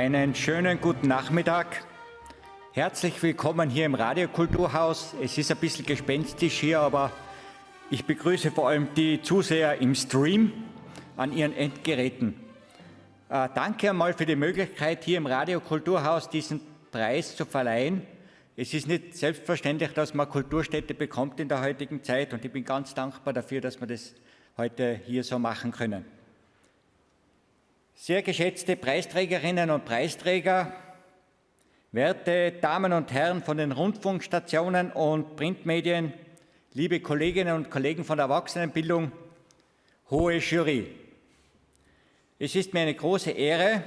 Einen schönen guten Nachmittag. Herzlich willkommen hier im Radiokulturhaus. Es ist ein bisschen gespenstisch hier, aber ich begrüße vor allem die Zuseher im Stream an ihren Endgeräten. Äh, danke einmal für die Möglichkeit, hier im Radiokulturhaus diesen Preis zu verleihen. Es ist nicht selbstverständlich, dass man Kulturstätte bekommt in der heutigen Zeit und ich bin ganz dankbar dafür, dass wir das heute hier so machen können. Sehr geschätzte Preisträgerinnen und Preisträger, werte Damen und Herren von den Rundfunkstationen und Printmedien, liebe Kolleginnen und Kollegen von der Erwachsenenbildung, hohe Jury. Es ist mir eine große Ehre,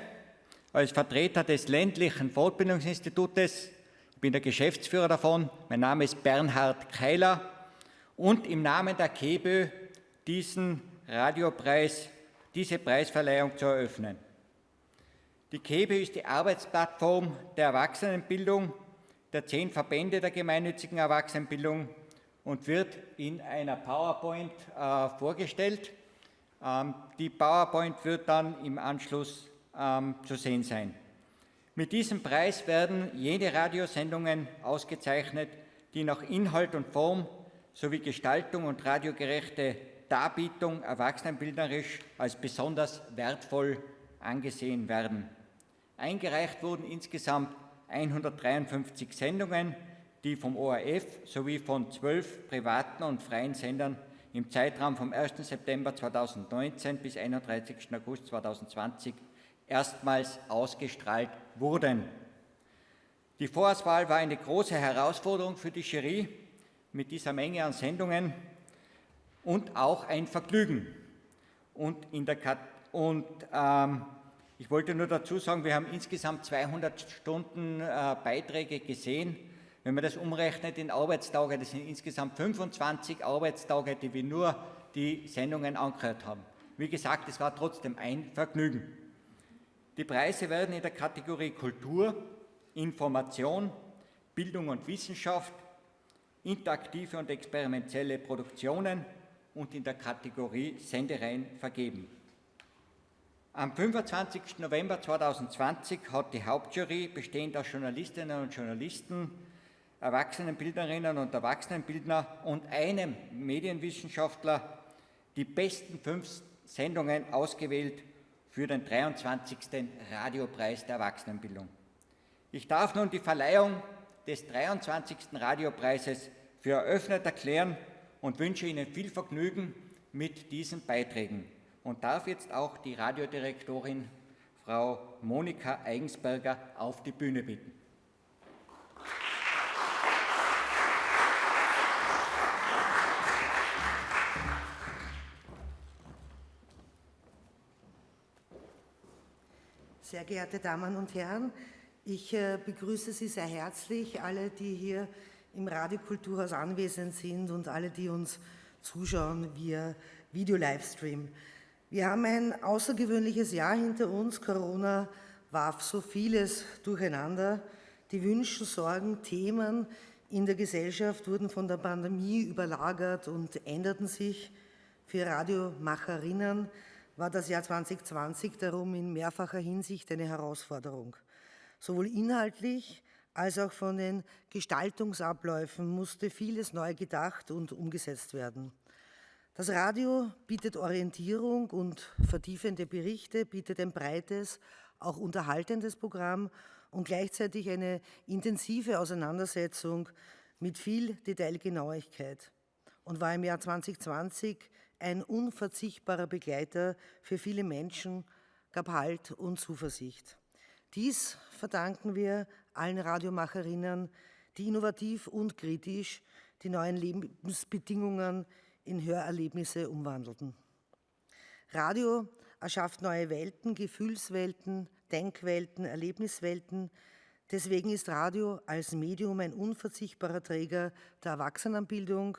als Vertreter des ländlichen Fortbildungsinstitutes, ich bin der Geschäftsführer davon, mein Name ist Bernhard Keiler und im Namen der KEBÖ diesen Radiopreis diese Preisverleihung zu eröffnen. Die KEBE ist die Arbeitsplattform der Erwachsenenbildung der zehn Verbände der gemeinnützigen Erwachsenenbildung und wird in einer PowerPoint äh, vorgestellt. Ähm, die PowerPoint wird dann im Anschluss ähm, zu sehen sein. Mit diesem Preis werden jene Radiosendungen ausgezeichnet, die nach Inhalt und Form sowie Gestaltung und radiogerechte Darbietung erwachsenenbildnerisch als besonders wertvoll angesehen werden. Eingereicht wurden insgesamt 153 Sendungen, die vom ORF sowie von zwölf privaten und freien Sendern im Zeitraum vom 1. September 2019 bis 31. August 2020 erstmals ausgestrahlt wurden. Die Vorauswahl war eine große Herausforderung für die Jury mit dieser Menge an Sendungen und auch ein Vergnügen. Und, in der Kat und ähm, ich wollte nur dazu sagen, wir haben insgesamt 200 Stunden äh, Beiträge gesehen. Wenn man das umrechnet in Arbeitstage, das sind insgesamt 25 Arbeitstage, die wir nur die Sendungen angehört haben. Wie gesagt, es war trotzdem ein Vergnügen. Die Preise werden in der Kategorie Kultur, Information, Bildung und Wissenschaft, interaktive und experimentelle Produktionen, und in der Kategorie Sendereien vergeben. Am 25. November 2020 hat die Hauptjury, bestehend aus Journalistinnen und Journalisten, Erwachsenenbildnerinnen und Erwachsenenbildner und einem Medienwissenschaftler die besten fünf Sendungen ausgewählt für den 23. Radiopreis der Erwachsenenbildung. Ich darf nun die Verleihung des 23. Radiopreises für eröffnet erklären und wünsche Ihnen viel Vergnügen mit diesen Beiträgen und darf jetzt auch die Radiodirektorin Frau Monika Eigensberger auf die Bühne bitten. Sehr geehrte Damen und Herren, ich äh, begrüße Sie sehr herzlich, alle, die hier im Radiokulturhaus anwesend sind und alle, die uns zuschauen via Video-Livestream. Wir haben ein außergewöhnliches Jahr hinter uns. Corona warf so vieles durcheinander. Die Wünsche, Sorgen, Themen in der Gesellschaft wurden von der Pandemie überlagert und änderten sich. Für Radiomacherinnen war das Jahr 2020 darum in mehrfacher Hinsicht eine Herausforderung. Sowohl inhaltlich als auch von den Gestaltungsabläufen musste vieles neu gedacht und umgesetzt werden. Das Radio bietet Orientierung und vertiefende Berichte, bietet ein breites, auch unterhaltendes Programm und gleichzeitig eine intensive Auseinandersetzung mit viel Detailgenauigkeit und war im Jahr 2020 ein unverzichtbarer Begleiter für viele Menschen, gab Halt und Zuversicht. Dies verdanken wir allen Radiomacherinnen, die innovativ und kritisch die neuen Lebensbedingungen in Hörerlebnisse umwandelten. Radio erschafft neue Welten, Gefühlswelten, Denkwelten, Erlebniswelten. Deswegen ist Radio als Medium ein unverzichtbarer Träger der Erwachsenenbildung,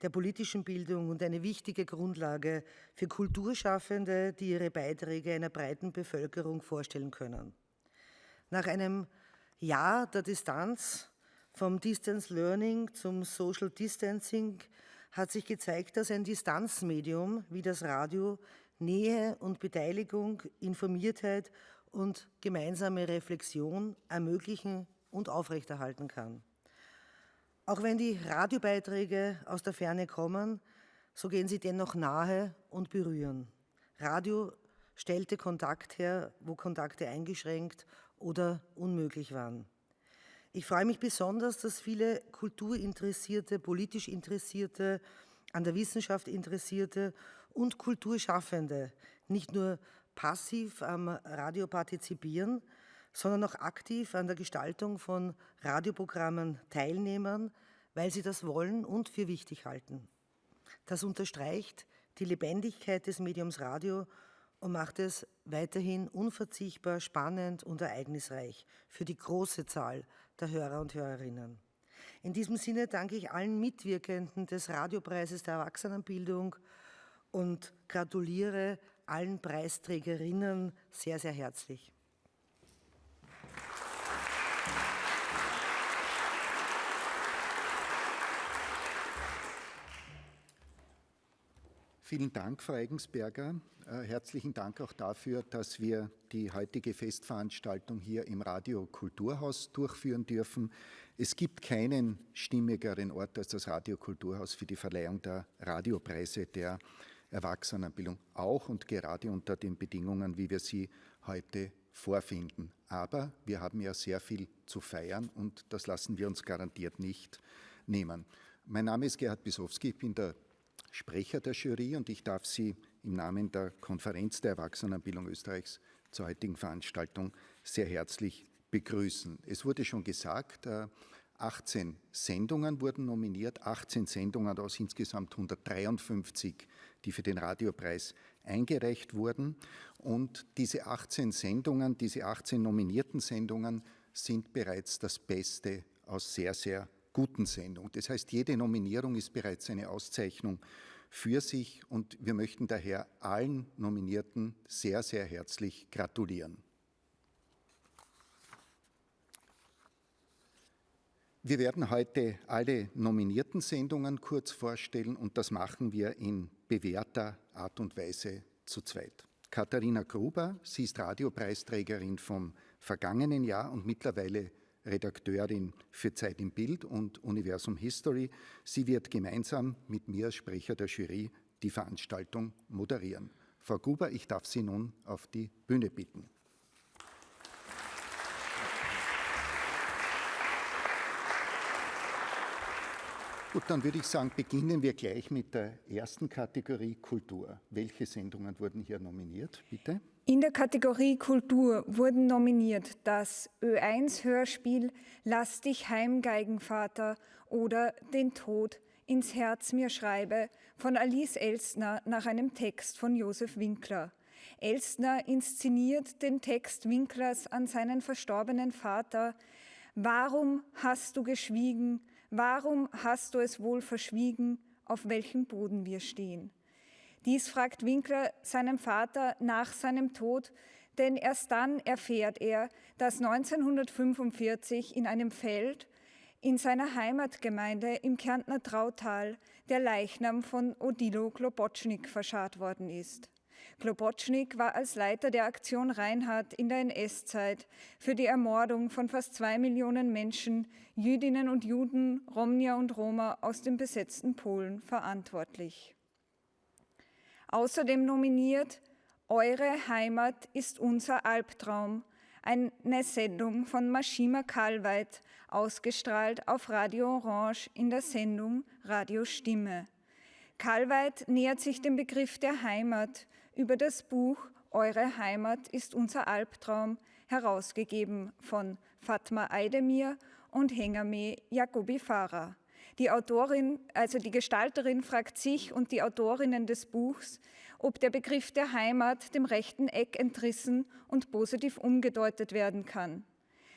der politischen Bildung und eine wichtige Grundlage für Kulturschaffende, die ihre Beiträge einer breiten Bevölkerung vorstellen können. Nach einem Jahr der Distanz vom Distance Learning zum Social Distancing hat sich gezeigt, dass ein Distanzmedium wie das Radio Nähe und Beteiligung, Informiertheit und gemeinsame Reflexion ermöglichen und aufrechterhalten kann. Auch wenn die Radiobeiträge aus der Ferne kommen, so gehen sie dennoch nahe und berühren. Radio stellte Kontakt her, wo Kontakte eingeschränkt oder unmöglich waren. Ich freue mich besonders, dass viele kulturinteressierte, politisch interessierte, an der Wissenschaft interessierte und Kulturschaffende nicht nur passiv am Radio partizipieren, sondern auch aktiv an der Gestaltung von Radioprogrammen teilnehmen, weil sie das wollen und für wichtig halten. Das unterstreicht die Lebendigkeit des Mediums Radio und macht es weiterhin unverzichtbar spannend und ereignisreich für die große Zahl der Hörer und Hörerinnen. In diesem Sinne danke ich allen Mitwirkenden des Radiopreises der Erwachsenenbildung und gratuliere allen Preisträgerinnen sehr, sehr herzlich. Vielen Dank, Frau Eigensberger. Äh, herzlichen Dank auch dafür, dass wir die heutige Festveranstaltung hier im Radio Kulturhaus durchführen dürfen. Es gibt keinen stimmigeren Ort als das Radio Kulturhaus für die Verleihung der Radiopreise der Erwachsenenbildung, auch und gerade unter den Bedingungen, wie wir sie heute vorfinden. Aber wir haben ja sehr viel zu feiern und das lassen wir uns garantiert nicht nehmen. Mein Name ist Gerhard Bisowski, ich bin der Sprecher der Jury und ich darf Sie im Namen der Konferenz der Erwachsenenbildung Österreichs zur heutigen Veranstaltung sehr herzlich begrüßen. Es wurde schon gesagt, 18 äh, Sendungen wurden nominiert, 18 Sendungen aus insgesamt 153, die für den Radiopreis eingereicht wurden. Und diese 18 Sendungen, diese 18 nominierten Sendungen sind bereits das Beste aus sehr, sehr guten Sendung. Das heißt, jede Nominierung ist bereits eine Auszeichnung für sich und wir möchten daher allen Nominierten sehr, sehr herzlich gratulieren. Wir werden heute alle nominierten Sendungen kurz vorstellen und das machen wir in bewährter Art und Weise zu zweit. Katharina Gruber, sie ist Radiopreisträgerin vom vergangenen Jahr und mittlerweile Redakteurin für Zeit im Bild und Universum History. Sie wird gemeinsam mit mir Sprecher der Jury die Veranstaltung moderieren. Frau Gruber, ich darf Sie nun auf die Bühne bitten. Gut, dann würde ich sagen, beginnen wir gleich mit der ersten Kategorie Kultur. Welche Sendungen wurden hier nominiert, bitte? In der Kategorie Kultur wurden nominiert das Ö1-Hörspiel Lass dich heim, Geigenvater oder Den Tod ins Herz mir schreibe von Alice Elstner nach einem Text von Josef Winkler. Elstner inszeniert den Text Winklers an seinen verstorbenen Vater. Warum hast du geschwiegen? Warum hast du es wohl verschwiegen, auf welchem Boden wir stehen? Dies fragt Winkler seinem Vater nach seinem Tod, denn erst dann erfährt er, dass 1945 in einem Feld in seiner Heimatgemeinde im Kärntner Trautal der Leichnam von Odilo Klobotschnik verscharrt worden ist. Klobotschnik war als Leiter der Aktion Reinhardt in der NS-Zeit für die Ermordung von fast zwei Millionen Menschen, Jüdinnen und Juden, Romnier und Roma aus dem besetzten Polen verantwortlich. Außerdem nominiert Eure Heimat ist unser Albtraum, eine Sendung von Mashima Kalweit, ausgestrahlt auf Radio Orange in der Sendung Radio Stimme. Kalweit nähert sich dem Begriff der Heimat über das Buch Eure Heimat ist unser Albtraum, herausgegeben von Fatma Eidemir und Hengame Jacobi Farah. Die Autorin, also die Gestalterin fragt sich und die Autorinnen des Buchs, ob der Begriff der Heimat dem rechten Eck entrissen und positiv umgedeutet werden kann.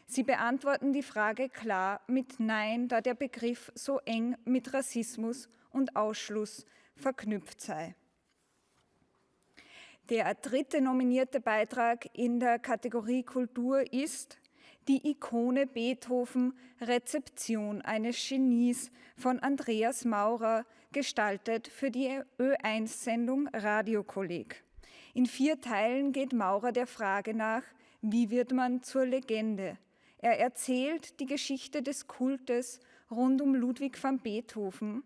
Sie beantworten die Frage klar mit Nein, da der Begriff so eng mit Rassismus und Ausschluss verknüpft sei. Der dritte nominierte Beitrag in der Kategorie Kultur ist die Ikone Beethoven Rezeption eines Genies von Andreas Maurer, gestaltet für die Ö1-Sendung Radiokolleg. In vier Teilen geht Maurer der Frage nach, Wie wird man zur Legende? Er erzählt die Geschichte des Kultes rund um Ludwig van Beethoven,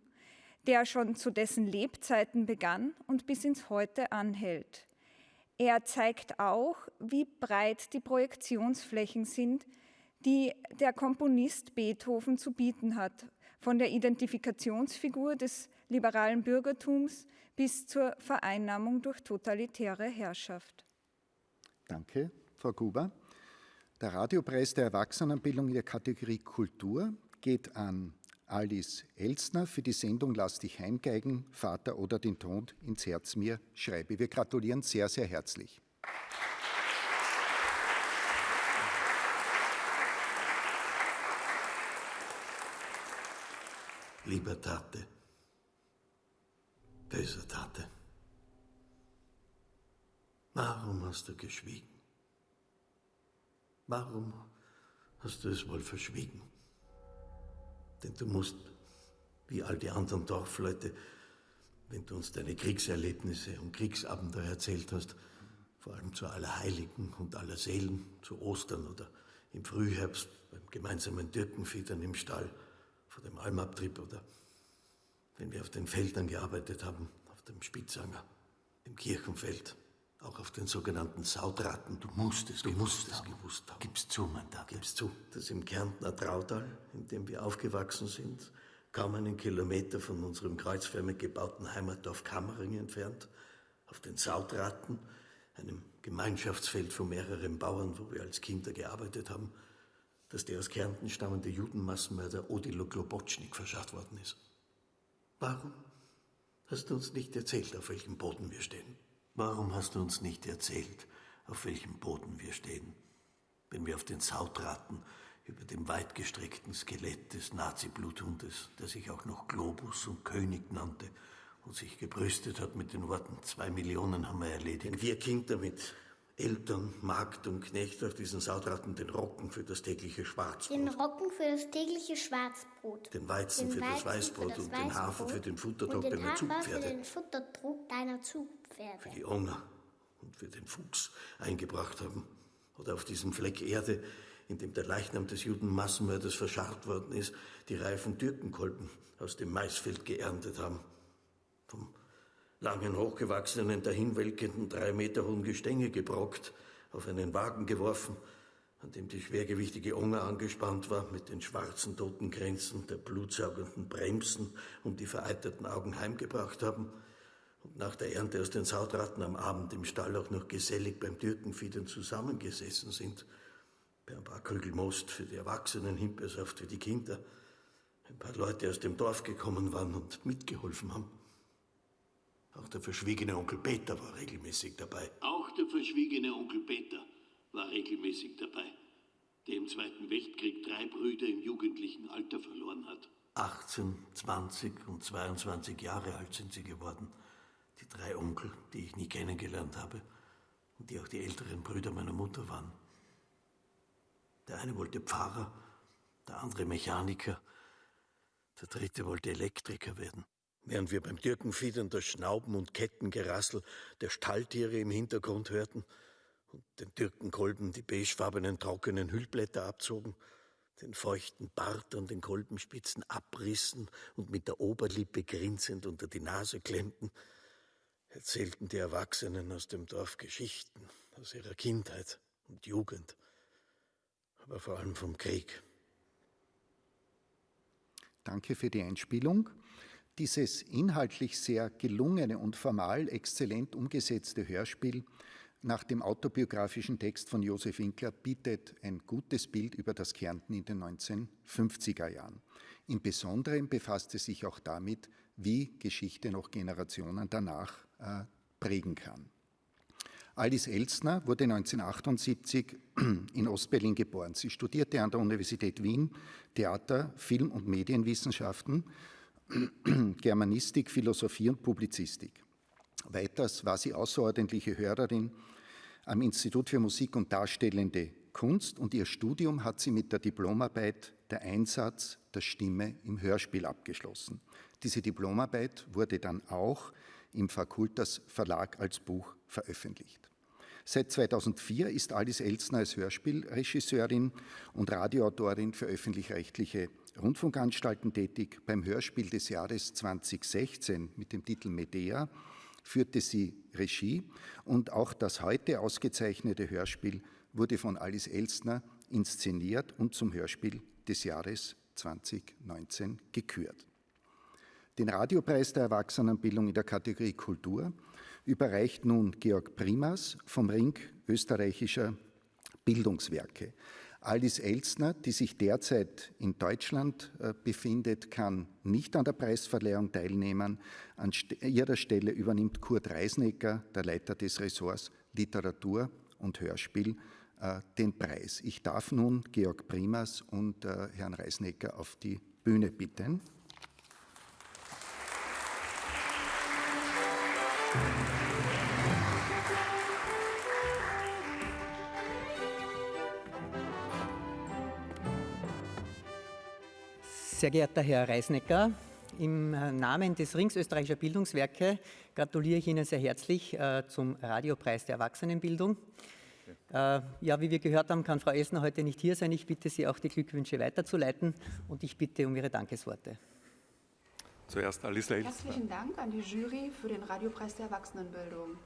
der schon zu dessen Lebzeiten begann und bis ins Heute anhält. Er zeigt auch, wie breit die Projektionsflächen sind, die der Komponist Beethoven zu bieten hat, von der Identifikationsfigur des liberalen Bürgertums bis zur Vereinnahmung durch totalitäre Herrschaft. Danke, Frau Gruber. Der Radiopreis der Erwachsenenbildung in der Kategorie Kultur geht an Alice Elstner für die Sendung Lass dich heimgeigen, Vater oder den Tod ins Herz mir schreibe. Wir gratulieren sehr, sehr herzlich. Lieber Tate, böser Tate, warum hast du geschwiegen? Warum hast du es wohl verschwiegen? Denn du musst, wie all die anderen Dorfleute, wenn du uns deine Kriegserlebnisse und Kriegsabenteuer erzählt hast, vor allem zu Allerheiligen und aller Seelen, zu Ostern oder im Frühherbst beim gemeinsamen Türkenfiedern im Stall, vor dem Almabtrieb oder wenn wir auf den Feldern gearbeitet haben, auf dem Spitzanger, im Kirchenfeld, auch auf den sogenannten Saudratten. Du musst es, du gewusst, musst es haben. gewusst haben. Gib's zu, mein Tate. Gib's zu, dass im Kärntner Trautal, in dem wir aufgewachsen sind, kaum einen Kilometer von unserem kreuzförmig gebauten Heimatdorf Kammering entfernt, auf den Saudratten, einem Gemeinschaftsfeld von mehreren Bauern, wo wir als Kinder gearbeitet haben, dass der aus Kärnten stammende Judenmassenmörder Odilo Globotschnik verschafft worden ist. Warum hast du uns nicht erzählt, auf welchem Boden wir stehen? Warum hast du uns nicht erzählt, auf welchem Boden wir stehen, wenn wir auf den Sautraten über dem weitgestreckten Skelett des Nazi-Bluthundes, der sich auch noch Globus und König nannte und sich gebrüstet hat mit den Worten, zwei Millionen haben wir erledigt. Wenn wir Kinder mit Eltern, Magd und Knecht auf diesen Sautraten den Rocken für das tägliche Schwarzbrot, Den Rocken für das tägliche Schwarzbrot. den Weizen den für das Weizen Weißbrot für das und den Hafer für den den deiner Hafer für Zugpferde, den Futterdruck deiner Zugpferde. für die Hunger und für den Fuchs eingebracht haben. Oder auf diesem Fleck Erde, in dem der Leichnam des Judenmassenmörders verscharrt worden ist, die reifen Türkenkolben aus dem Maisfeld geerntet haben. Langen, hochgewachsenen, dahinwelkenden, drei Meter hohen Gestänge gebrockt, auf einen Wagen geworfen, an dem die schwergewichtige Unger angespannt war, mit den schwarzen Totengrenzen der blutsaugenden Bremsen und die vereiterten Augen heimgebracht haben und nach der Ernte aus den Sautratten am Abend im Stall auch noch gesellig beim Türkenfiedern zusammengesessen sind, bei ein paar Krügel Most für die Erwachsenen, Himbeersaft für die Kinder, ein paar Leute aus dem Dorf gekommen waren und mitgeholfen haben. Auch der verschwiegene Onkel Peter war regelmäßig dabei. Auch der verschwiegene Onkel Peter war regelmäßig dabei, der im Zweiten Weltkrieg drei Brüder im jugendlichen Alter verloren hat. 18, 20 und 22 Jahre alt sind sie geworden. Die drei Onkel, die ich nie kennengelernt habe und die auch die älteren Brüder meiner Mutter waren. Der eine wollte Pfarrer, der andere Mechaniker, der dritte wollte Elektriker werden. Während wir beim Türkenfiedern das Schnauben und Kettengerassel der Stalltiere im Hintergrund hörten und den Türkenkolben die beigefarbenen trockenen Hüllblätter abzogen, den feuchten Bart an den Kolbenspitzen abrissen und mit der Oberlippe grinsend unter die Nase klemmten, erzählten die Erwachsenen aus dem Dorf Geschichten aus ihrer Kindheit und Jugend, aber vor allem vom Krieg. Danke für die Einspielung. Dieses inhaltlich sehr gelungene und formal exzellent umgesetzte Hörspiel nach dem autobiografischen Text von Josef Winkler bietet ein gutes Bild über das Kärnten in den 1950er Jahren. Im Besonderen befasst es sich auch damit, wie Geschichte noch Generationen danach äh, prägen kann. Alice Elstner wurde 1978 in Ostberlin geboren. Sie studierte an der Universität Wien Theater, Film- und Medienwissenschaften, Germanistik, Philosophie und Publizistik. Weiters war sie außerordentliche Hörerin am Institut für Musik und Darstellende Kunst und ihr Studium hat sie mit der Diplomarbeit Der Einsatz der Stimme im Hörspiel abgeschlossen. Diese Diplomarbeit wurde dann auch im Fakultas Verlag als Buch veröffentlicht. Seit 2004 ist Alice Elsner als Hörspielregisseurin und Radioautorin für öffentlich-rechtliche Rundfunkanstalten tätig. Beim Hörspiel des Jahres 2016 mit dem Titel Medea führte sie Regie und auch das heute ausgezeichnete Hörspiel wurde von Alice Elsner inszeniert und zum Hörspiel des Jahres 2019 gekürt. Den Radiopreis der Erwachsenenbildung in der Kategorie Kultur überreicht nun Georg Primas vom Ring österreichischer Bildungswerke. Alice Elsner, die sich derzeit in Deutschland äh, befindet, kann nicht an der Preisverleihung teilnehmen. An ihrer Stelle übernimmt Kurt Reisnecker, der Leiter des Ressorts Literatur und Hörspiel, äh, den Preis. Ich darf nun Georg Primas und äh, Herrn Reisnecker auf die Bühne bitten. Sehr geehrter Herr Reisnecker, im Namen des Rings österreichischer Bildungswerke gratuliere ich Ihnen sehr herzlich äh, zum Radiopreis der Erwachsenenbildung. Äh, ja, wie wir gehört haben, kann Frau Esner heute nicht hier sein. Ich bitte Sie auch, die Glückwünsche weiterzuleiten und ich bitte um Ihre Dankesworte. Zuerst Alice Leitz. Herzlichen Dank an die Jury für den Radiopreis der Erwachsenenbildung.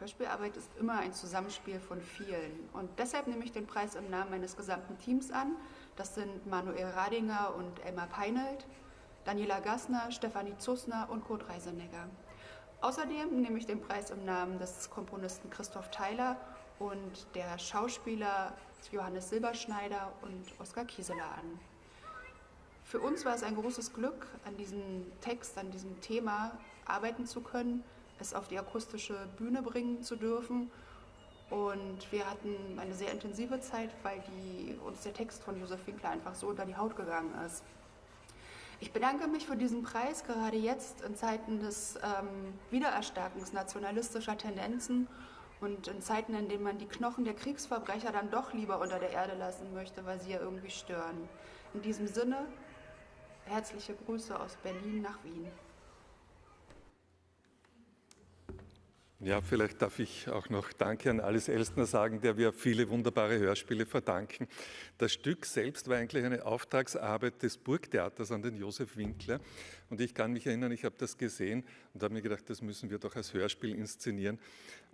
Hörspielarbeit ist immer ein Zusammenspiel von vielen und deshalb nehme ich den Preis im Namen meines gesamten Teams an. Das sind Manuel Radinger und Elmar Peinelt, Daniela Gassner, Stefanie Zusner und Kurt Reisenegger. Außerdem nehme ich den Preis im Namen des Komponisten Christoph Theiler und der Schauspieler Johannes Silberschneider und Oskar Kieseler an. Für uns war es ein großes Glück, an diesem Text, an diesem Thema arbeiten zu können, es auf die akustische Bühne bringen zu dürfen. Und wir hatten eine sehr intensive Zeit, weil die, uns der Text von Josef Winkler einfach so unter die Haut gegangen ist. Ich bedanke mich für diesen Preis, gerade jetzt in Zeiten des ähm, Wiedererstarkens nationalistischer Tendenzen und in Zeiten, in denen man die Knochen der Kriegsverbrecher dann doch lieber unter der Erde lassen möchte, weil sie ja irgendwie stören. In diesem Sinne, herzliche Grüße aus Berlin nach Wien. Ja, vielleicht darf ich auch noch Danke an Alice Elstner sagen, der wir viele wunderbare Hörspiele verdanken. Das Stück selbst war eigentlich eine Auftragsarbeit des Burgtheaters an den Josef Winkler. Und ich kann mich erinnern, ich habe das gesehen und habe mir gedacht, das müssen wir doch als Hörspiel inszenieren.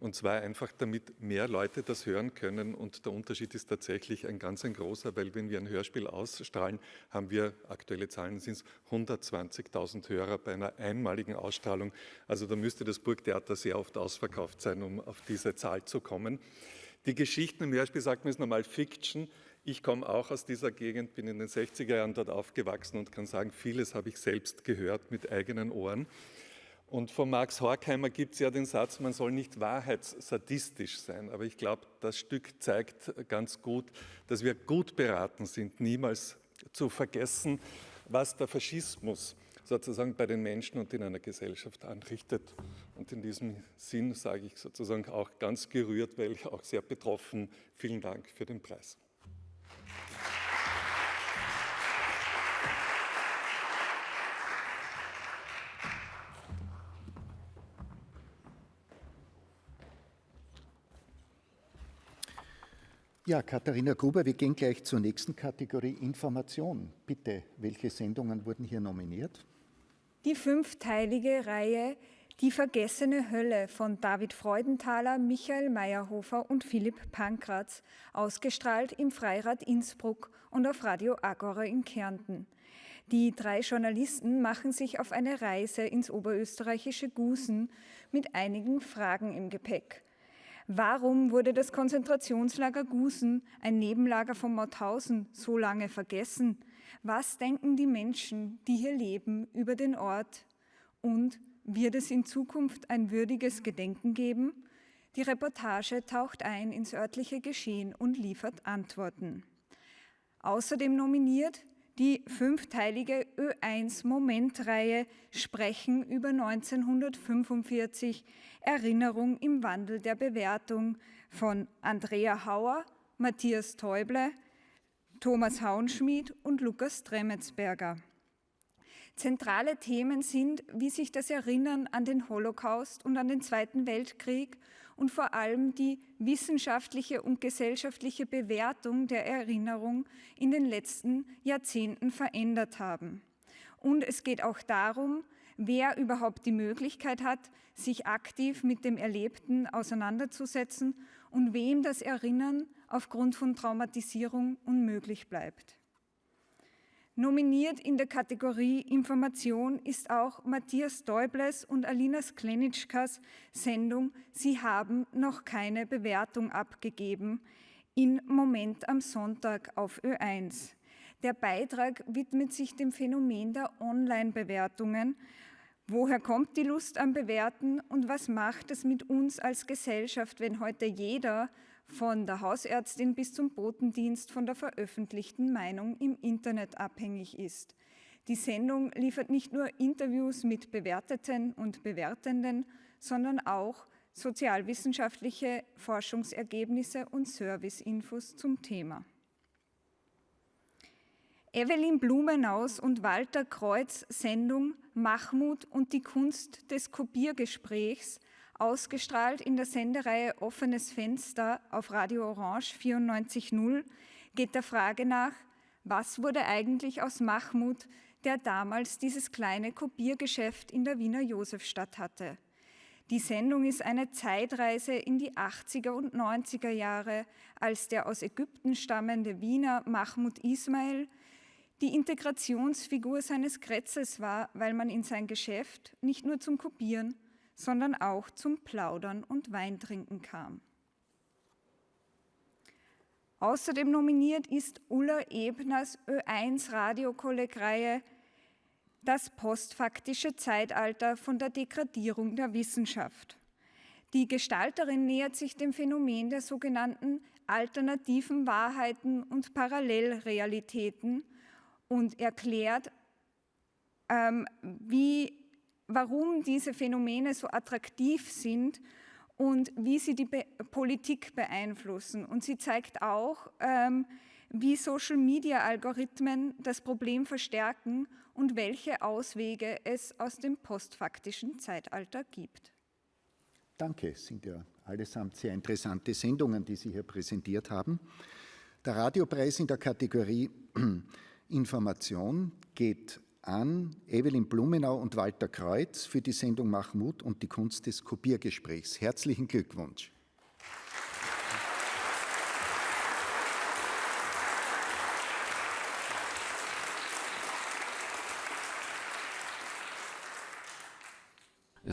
Und zwar einfach, damit mehr Leute das hören können. Und der Unterschied ist tatsächlich ein ganz ein großer, weil wenn wir ein Hörspiel ausstrahlen, haben wir, aktuelle Zahlen sind es 120.000 Hörer bei einer einmaligen Ausstrahlung. Also da müsste das Burgtheater sehr oft ausverkauft sein, um auf diese Zahl zu kommen. Die Geschichten im Hörspiel sagt man ist normal Fiction. Ich komme auch aus dieser Gegend, bin in den 60er Jahren dort aufgewachsen und kann sagen, vieles habe ich selbst gehört mit eigenen Ohren. Und von Max Horkheimer gibt es ja den Satz, man soll nicht wahrheitssadistisch sein. Aber ich glaube, das Stück zeigt ganz gut, dass wir gut beraten sind, niemals zu vergessen, was der Faschismus sozusagen bei den Menschen und in einer Gesellschaft anrichtet. Und in diesem Sinn sage ich sozusagen auch ganz gerührt, weil ich auch sehr betroffen. Vielen Dank für den Preis. Ja, Katharina Gruber, wir gehen gleich zur nächsten Kategorie Information. Bitte, welche Sendungen wurden hier nominiert? Die fünfteilige Reihe Die vergessene Hölle von David Freudenthaler, Michael Meyerhofer und Philipp Pankratz, ausgestrahlt im Freirad Innsbruck und auf Radio Agora in Kärnten. Die drei Journalisten machen sich auf eine Reise ins oberösterreichische Gusen mit einigen Fragen im Gepäck. Warum wurde das Konzentrationslager Gusen, ein Nebenlager von Mauthausen, so lange vergessen? Was denken die Menschen, die hier leben, über den Ort? Und wird es in Zukunft ein würdiges Gedenken geben? Die Reportage taucht ein ins örtliche Geschehen und liefert Antworten. Außerdem nominiert die fünfteilige Ö1-Momentreihe Sprechen über 1945 Erinnerung im Wandel der Bewertung von Andrea Hauer, Matthias Täuble, Thomas Hauenschmidt und Lukas Tremetsberger. Zentrale Themen sind, wie sich das Erinnern an den Holocaust und an den Zweiten Weltkrieg und vor allem die wissenschaftliche und gesellschaftliche Bewertung der Erinnerung in den letzten Jahrzehnten verändert haben. Und es geht auch darum, wer überhaupt die Möglichkeit hat, sich aktiv mit dem Erlebten auseinanderzusetzen und wem das Erinnern aufgrund von Traumatisierung unmöglich bleibt. Nominiert in der Kategorie Information ist auch Matthias Däubles und Alina Sklenitschkas Sendung Sie haben noch keine Bewertung abgegeben in Moment am Sonntag auf Ö1. Der Beitrag widmet sich dem Phänomen der Online-Bewertungen. Woher kommt die Lust am Bewerten und was macht es mit uns als Gesellschaft, wenn heute jeder von der Hausärztin bis zum Botendienst von der veröffentlichten Meinung im Internet abhängig ist. Die Sendung liefert nicht nur Interviews mit Bewerteten und Bewertenden, sondern auch sozialwissenschaftliche Forschungsergebnisse und Serviceinfos zum Thema. Evelyn Blumenaus und Walter Kreuz Sendung Mahmut und die Kunst des Kopiergesprächs Ausgestrahlt in der Sendereihe Offenes Fenster auf Radio Orange 94.0 geht der Frage nach, was wurde eigentlich aus Mahmud, der damals dieses kleine Kopiergeschäft in der Wiener Josefstadt hatte. Die Sendung ist eine Zeitreise in die 80er und 90er Jahre, als der aus Ägypten stammende Wiener Mahmud Ismail die Integrationsfigur seines Kretzes war, weil man in sein Geschäft nicht nur zum Kopieren, sondern auch zum Plaudern und Weintrinken kam. Außerdem nominiert ist Ulla Ebners Ö1 Radiokollegreihe Das postfaktische Zeitalter von der Degradierung der Wissenschaft. Die Gestalterin nähert sich dem Phänomen der sogenannten alternativen Wahrheiten und Parallelrealitäten und erklärt, ähm, wie warum diese Phänomene so attraktiv sind und wie sie die Be Politik beeinflussen. Und sie zeigt auch, ähm, wie Social-Media-Algorithmen das Problem verstärken und welche Auswege es aus dem postfaktischen Zeitalter gibt. Danke, sind ja allesamt sehr interessante Sendungen, die Sie hier präsentiert haben. Der Radiopreis in der Kategorie Information geht an Evelyn Blumenau und Walter Kreuz für die Sendung Mach Mut und die Kunst des Kopiergesprächs. Herzlichen Glückwunsch.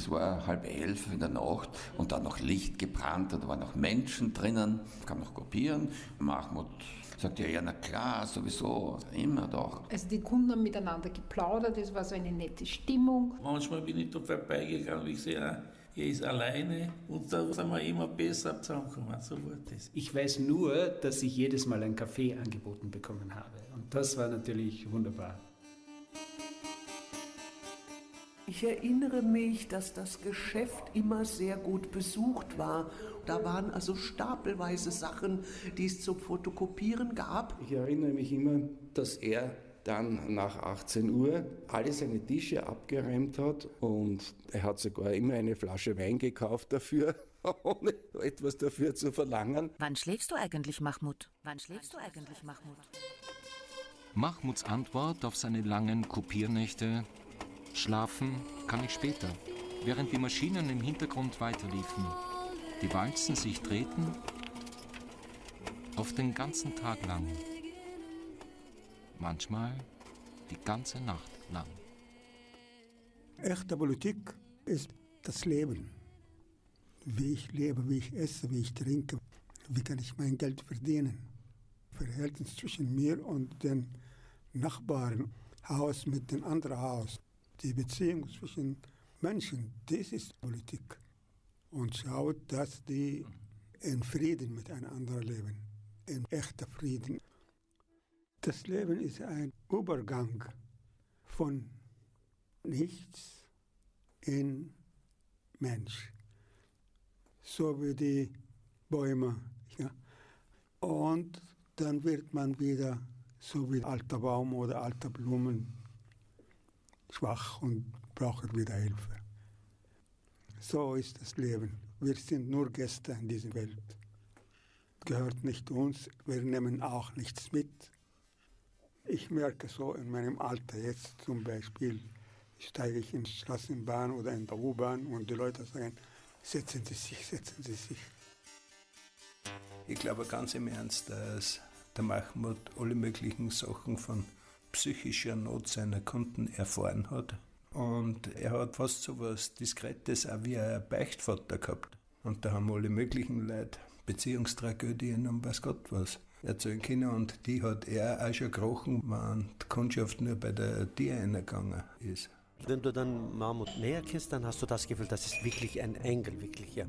Es war halb elf in der Nacht und dann noch Licht gebrannt und da waren noch Menschen drinnen. Kann noch kopieren. Mahmoud sagt ja, ja, na klar, sowieso, immer doch. Also die Kunden haben miteinander geplaudert, es war so eine nette Stimmung. Manchmal bin ich da vorbeigegangen und ich sehe, ah, er ist alleine und da sind wir immer besser zusammengekommen. So war das. Ich weiß nur, dass ich jedes Mal einen Kaffee angeboten bekommen habe. Und das war natürlich wunderbar. Ich erinnere mich, dass das Geschäft immer sehr gut besucht war. Da waren also stapelweise Sachen, die es zum Fotokopieren gab. Ich erinnere mich immer, dass er dann nach 18 Uhr alle seine Tische abgeräumt hat und er hat sogar immer eine Flasche Wein gekauft dafür, ohne etwas dafür zu verlangen. Wann schläfst du eigentlich, Mahmoud? Wann schläfst du eigentlich, Mahmoud? Mahmuds Antwort auf seine langen Kopiernächte Schlafen kann ich später, während die Maschinen im Hintergrund weiterliefen, die Walzen sich drehten, auf den ganzen Tag lang, manchmal die ganze Nacht lang. Echte Politik ist das Leben. Wie ich lebe, wie ich esse, wie ich trinke, wie kann ich mein Geld verdienen. Verhältnis zwischen mir und den Nachbarn, Haus mit dem anderen Haus die Beziehung zwischen Menschen, das ist Politik. Und schaut, dass die in Frieden miteinander leben, in echter Frieden. Das Leben ist ein Übergang von nichts in Mensch. So wie die Bäume. Ja. Und dann wird man wieder so wie alter Baum oder alter Blumen schwach und braucht wieder Hilfe. So ist das Leben. Wir sind nur Gäste in dieser Welt. Gehört nicht uns, wir nehmen auch nichts mit. Ich merke so in meinem Alter jetzt zum Beispiel, steige ich in die Straßenbahn oder in der U-Bahn und die Leute sagen, setzen Sie sich, setzen Sie sich. Ich glaube ganz im Ernst, dass der Mahmoud alle möglichen Sachen von psychischer Not seiner Kunden erfahren hat. Und er hat fast so was Diskretes auch wie ein Beichtvater gehabt. Und da haben alle möglichen Leute Beziehungstragödien und weiß Gott was erzählen können. Und die hat er auch schon gekrochen, wenn die Kundschaft nur bei der Tier eingegangen ist. Wenn du dann Mahmoud näher kennst, dann hast du das Gefühl, das ist wirklich ein Engel, wirklich, ja.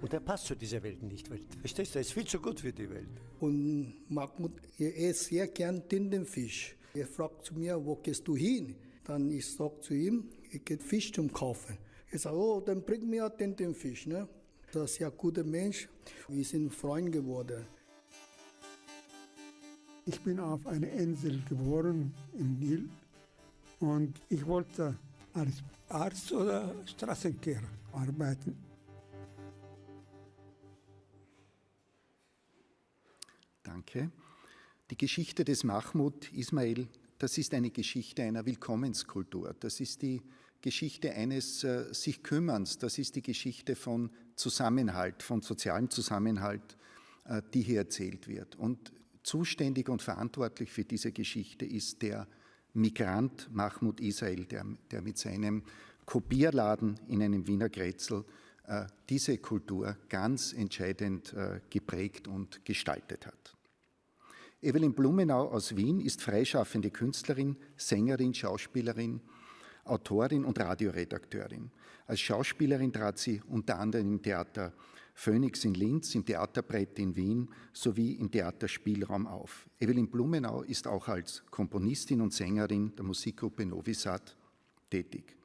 Und er passt zu dieser Welt nicht, weil, verstehst du, er ist viel zu gut für die Welt. Und Mahmoud, er isst sehr gern Tintenfisch. Er fragt zu mir, wo gehst du hin? Dann ich sage zu ihm, ich gehe Fisch zum Kaufen. Er sagt, oh, dann bring mir Tintenfisch. Ne? Das ist ein sehr guter Mensch. Wir sind Freunde geworden. Ich bin auf einer Insel geboren, im Nil. Und ich wollte als Arzt oder Straßenkehrer arbeiten. Danke. Die Geschichte des Mahmoud Ismail, das ist eine Geschichte einer Willkommenskultur. Das ist die Geschichte eines äh, sich Kümmerns. Das ist die Geschichte von Zusammenhalt, von sozialem Zusammenhalt, äh, die hier erzählt wird. Und zuständig und verantwortlich für diese Geschichte ist der Migrant Mahmoud Israel, der, der mit seinem Kopierladen in einem Wiener Grätzl äh, diese Kultur ganz entscheidend äh, geprägt und gestaltet hat. Evelyn Blumenau aus Wien ist freischaffende Künstlerin, Sängerin, Schauspielerin, Autorin und Radioredakteurin. Als Schauspielerin trat sie unter anderem im Theater Phoenix in Linz, im Theaterbrett in Wien sowie im Theaterspielraum auf. Evelyn Blumenau ist auch als Komponistin und Sängerin der Musikgruppe Novisat tätig.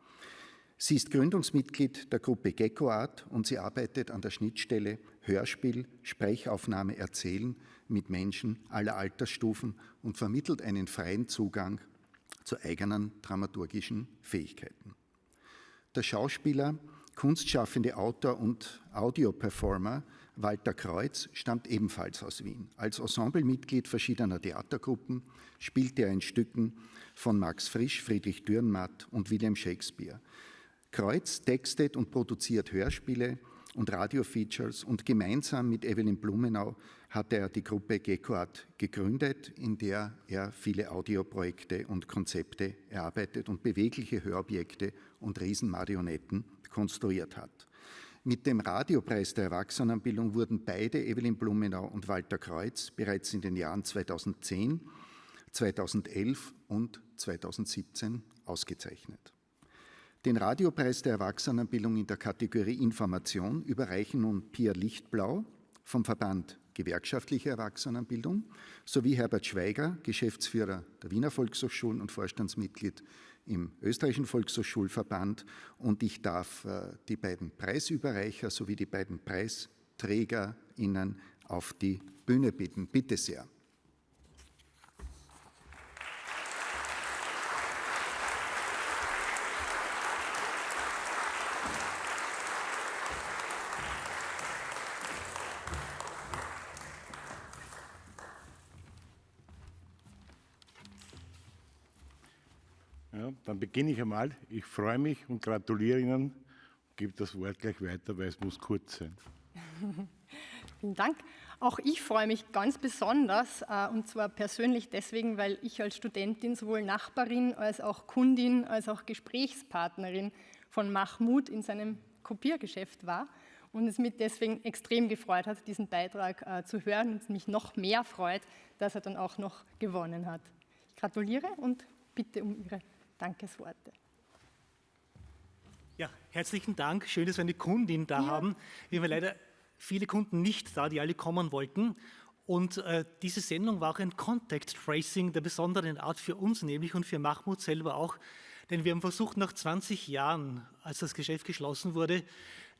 Sie ist Gründungsmitglied der Gruppe Gecko Art und sie arbeitet an der Schnittstelle Hörspiel, Sprechaufnahme, Erzählen mit Menschen aller Altersstufen und vermittelt einen freien Zugang zu eigenen dramaturgischen Fähigkeiten. Der Schauspieler kunstschaffende Autor und Audioperformer Walter Kreuz stammt ebenfalls aus Wien. Als Ensemblemitglied verschiedener Theatergruppen spielte er in Stücken von Max Frisch, Friedrich Dürrenmatt und William Shakespeare. Kreuz textet und produziert Hörspiele und Radiofeatures und gemeinsam mit Evelyn Blumenau hat er die Gruppe Geckoart gegründet, in der er viele Audioprojekte und Konzepte erarbeitet und bewegliche Hörobjekte und Riesenmarionetten konstruiert hat. Mit dem Radiopreis der Erwachsenenbildung wurden beide, Evelyn Blumenau und Walter Kreuz, bereits in den Jahren 2010, 2011 und 2017 ausgezeichnet. Den Radiopreis der Erwachsenenbildung in der Kategorie Information überreichen nun Pia Lichtblau vom Verband Gewerkschaftliche Erwachsenenbildung sowie Herbert Schweiger, Geschäftsführer der Wiener Volkshochschulen und Vorstandsmitglied im österreichischen Volkshochschulverband und ich darf äh, die beiden Preisüberreicher sowie die beiden PreisträgerInnen auf die Bühne bitten. Bitte sehr. Beginne ich einmal. Ich freue mich und gratuliere Ihnen. Gebe das Wort gleich weiter, weil es muss kurz sein. Vielen Dank. Auch ich freue mich ganz besonders äh, und zwar persönlich deswegen, weil ich als Studentin sowohl Nachbarin als auch Kundin als auch Gesprächspartnerin von Mahmoud in seinem Kopiergeschäft war und es mich deswegen extrem gefreut hat, diesen Beitrag äh, zu hören und mich noch mehr freut, dass er dann auch noch gewonnen hat. Ich gratuliere und bitte um Ihre Dankesworte. Ja, herzlichen Dank. Schön, dass wir eine Kundin da ja. haben. Wir haben leider viele Kunden nicht da, die alle kommen wollten. Und äh, diese Sendung war auch ein Contact Tracing der besonderen Art für uns, nämlich und für Mahmoud selber auch. Denn wir haben versucht, nach 20 Jahren, als das Geschäft geschlossen wurde,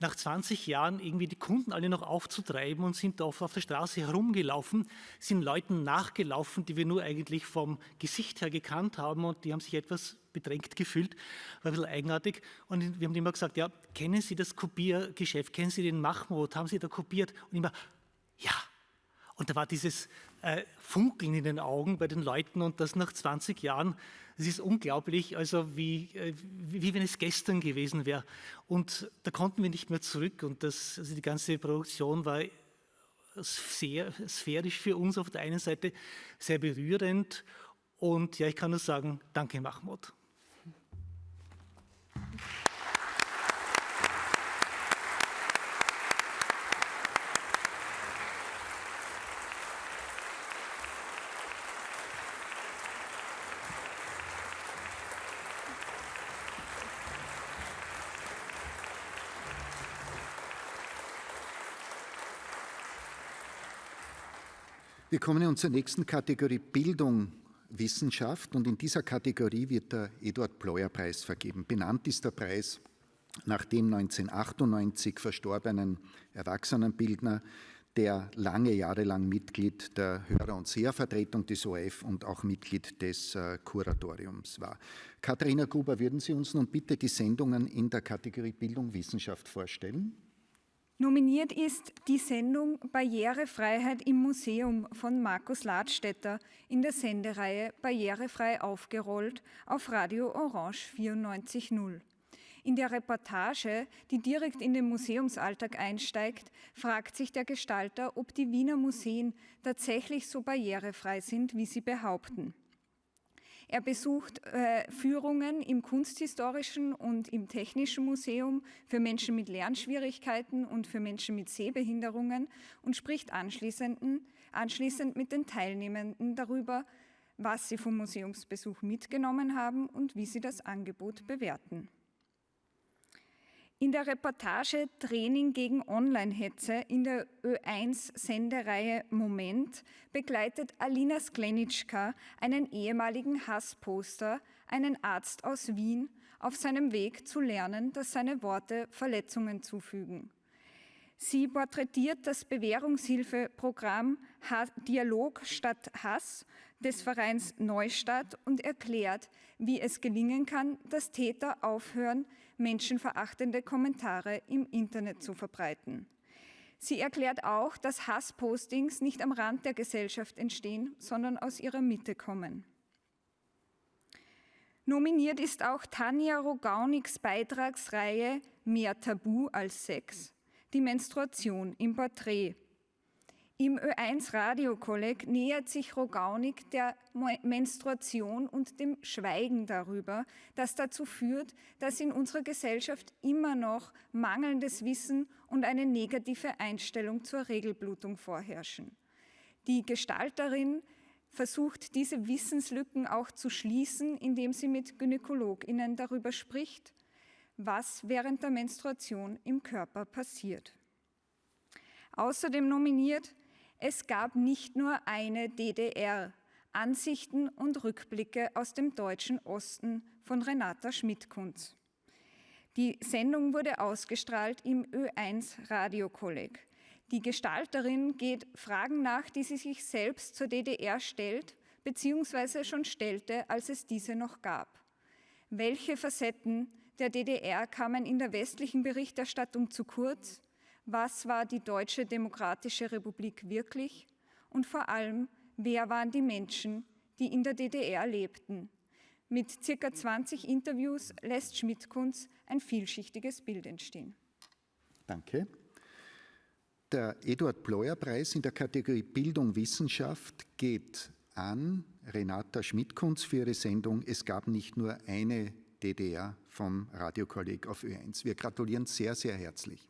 nach 20 Jahren irgendwie die Kunden alle noch aufzutreiben und sind oft auf der Straße herumgelaufen, sind Leuten nachgelaufen, die wir nur eigentlich vom Gesicht her gekannt haben und die haben sich etwas bedrängt gefühlt, war ein bisschen eigenartig. Und wir haben immer gesagt, ja, kennen Sie das Kopiergeschäft, kennen Sie den Mahmoud, haben Sie da kopiert? Und immer, ja. Und da war dieses äh, Funkeln in den Augen bei den Leuten und das nach 20 Jahren, es ist unglaublich, also wie, äh, wie, wenn es gestern gewesen wäre. Und da konnten wir nicht mehr zurück und das, also die ganze Produktion war sehr sphärisch für uns auf der einen Seite, sehr berührend und ja, ich kann nur sagen, danke Mahmoud. Wir kommen nun zur nächsten Kategorie Bildung, Wissenschaft und in dieser Kategorie wird der Eduard Pleuer Preis vergeben. Benannt ist der Preis nach dem 1998 verstorbenen Erwachsenenbildner, der lange Jahre lang Mitglied der Hörer- und Sehervertretung des ORF und auch Mitglied des äh, Kuratoriums war. Katharina Gruber, würden Sie uns nun bitte die Sendungen in der Kategorie Bildung, Wissenschaft vorstellen? Nominiert ist die Sendung Barrierefreiheit im Museum von Markus Ladstätter in der Sendereihe Barrierefrei aufgerollt auf Radio Orange 94.0. In der Reportage, die direkt in den Museumsalltag einsteigt, fragt sich der Gestalter, ob die Wiener Museen tatsächlich so barrierefrei sind, wie sie behaupten. Er besucht äh, Führungen im Kunsthistorischen und im Technischen Museum für Menschen mit Lernschwierigkeiten und für Menschen mit Sehbehinderungen und spricht anschließend, anschließend mit den Teilnehmenden darüber, was sie vom Museumsbesuch mitgenommen haben und wie sie das Angebot bewerten. In der Reportage Training gegen Online-Hetze in der Ö1-Sendereihe Moment begleitet Alina Sklenitschka einen ehemaligen Hassposter, einen Arzt aus Wien, auf seinem Weg zu lernen, dass seine Worte Verletzungen zufügen. Sie porträtiert das Bewährungshilfeprogramm Dialog statt Hass des Vereins Neustadt und erklärt, wie es gelingen kann, dass Täter aufhören, menschenverachtende Kommentare im Internet zu verbreiten. Sie erklärt auch, dass Hasspostings nicht am Rand der Gesellschaft entstehen, sondern aus ihrer Mitte kommen. Nominiert ist auch Tanja Rogauniks Beitragsreihe Mehr Tabu als Sex, die Menstruation im Porträt im Ö1 Radiokolleg nähert sich Rogaunik der Menstruation und dem Schweigen darüber, das dazu führt, dass in unserer Gesellschaft immer noch mangelndes Wissen und eine negative Einstellung zur Regelblutung vorherrschen. Die Gestalterin versucht diese Wissenslücken auch zu schließen, indem sie mit Gynäkologinnen darüber spricht, was während der Menstruation im Körper passiert. Außerdem nominiert es gab nicht nur eine DDR. Ansichten und Rückblicke aus dem deutschen Osten von Renata Schmidtkunz. Die Sendung wurde ausgestrahlt im Ö1 Radiokolleg. Die Gestalterin geht Fragen nach, die sie sich selbst zur DDR stellt, beziehungsweise schon stellte, als es diese noch gab. Welche Facetten der DDR kamen in der westlichen Berichterstattung zu kurz? Was war die Deutsche Demokratische Republik wirklich und vor allem, wer waren die Menschen, die in der DDR lebten. Mit circa 20 Interviews lässt Schmidt-Kunz ein vielschichtiges Bild entstehen. Danke. Der Eduard Pleuer Preis in der Kategorie Bildung Wissenschaft geht an Renata Schmidt-Kunz für ihre Sendung Es gab nicht nur eine DDR vom Radiokolleg auf Ö1. Wir gratulieren sehr, sehr herzlich.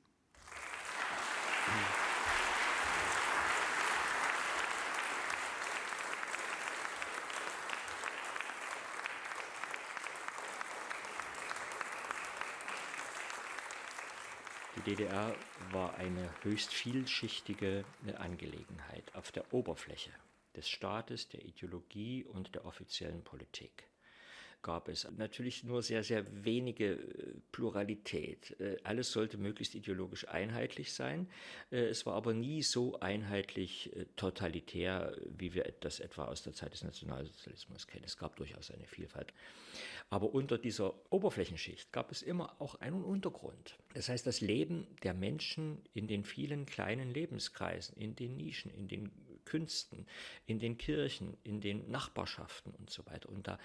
Die DDR war eine höchst vielschichtige Angelegenheit auf der Oberfläche des Staates, der Ideologie und der offiziellen Politik. Gab es natürlich nur sehr, sehr wenige äh, Pluralität. Äh, alles sollte möglichst ideologisch einheitlich sein. Äh, es war aber nie so einheitlich totalitär, wie wir das etwa aus der Zeit des Nationalsozialismus kennen. Es gab durchaus eine Vielfalt. Aber unter dieser Oberflächenschicht gab es immer auch einen Untergrund. Das heißt, das Leben der Menschen in den vielen kleinen Lebenskreisen, in den Nischen, in den Künsten, in den Kirchen, in den Nachbarschaften und so weiter. Und da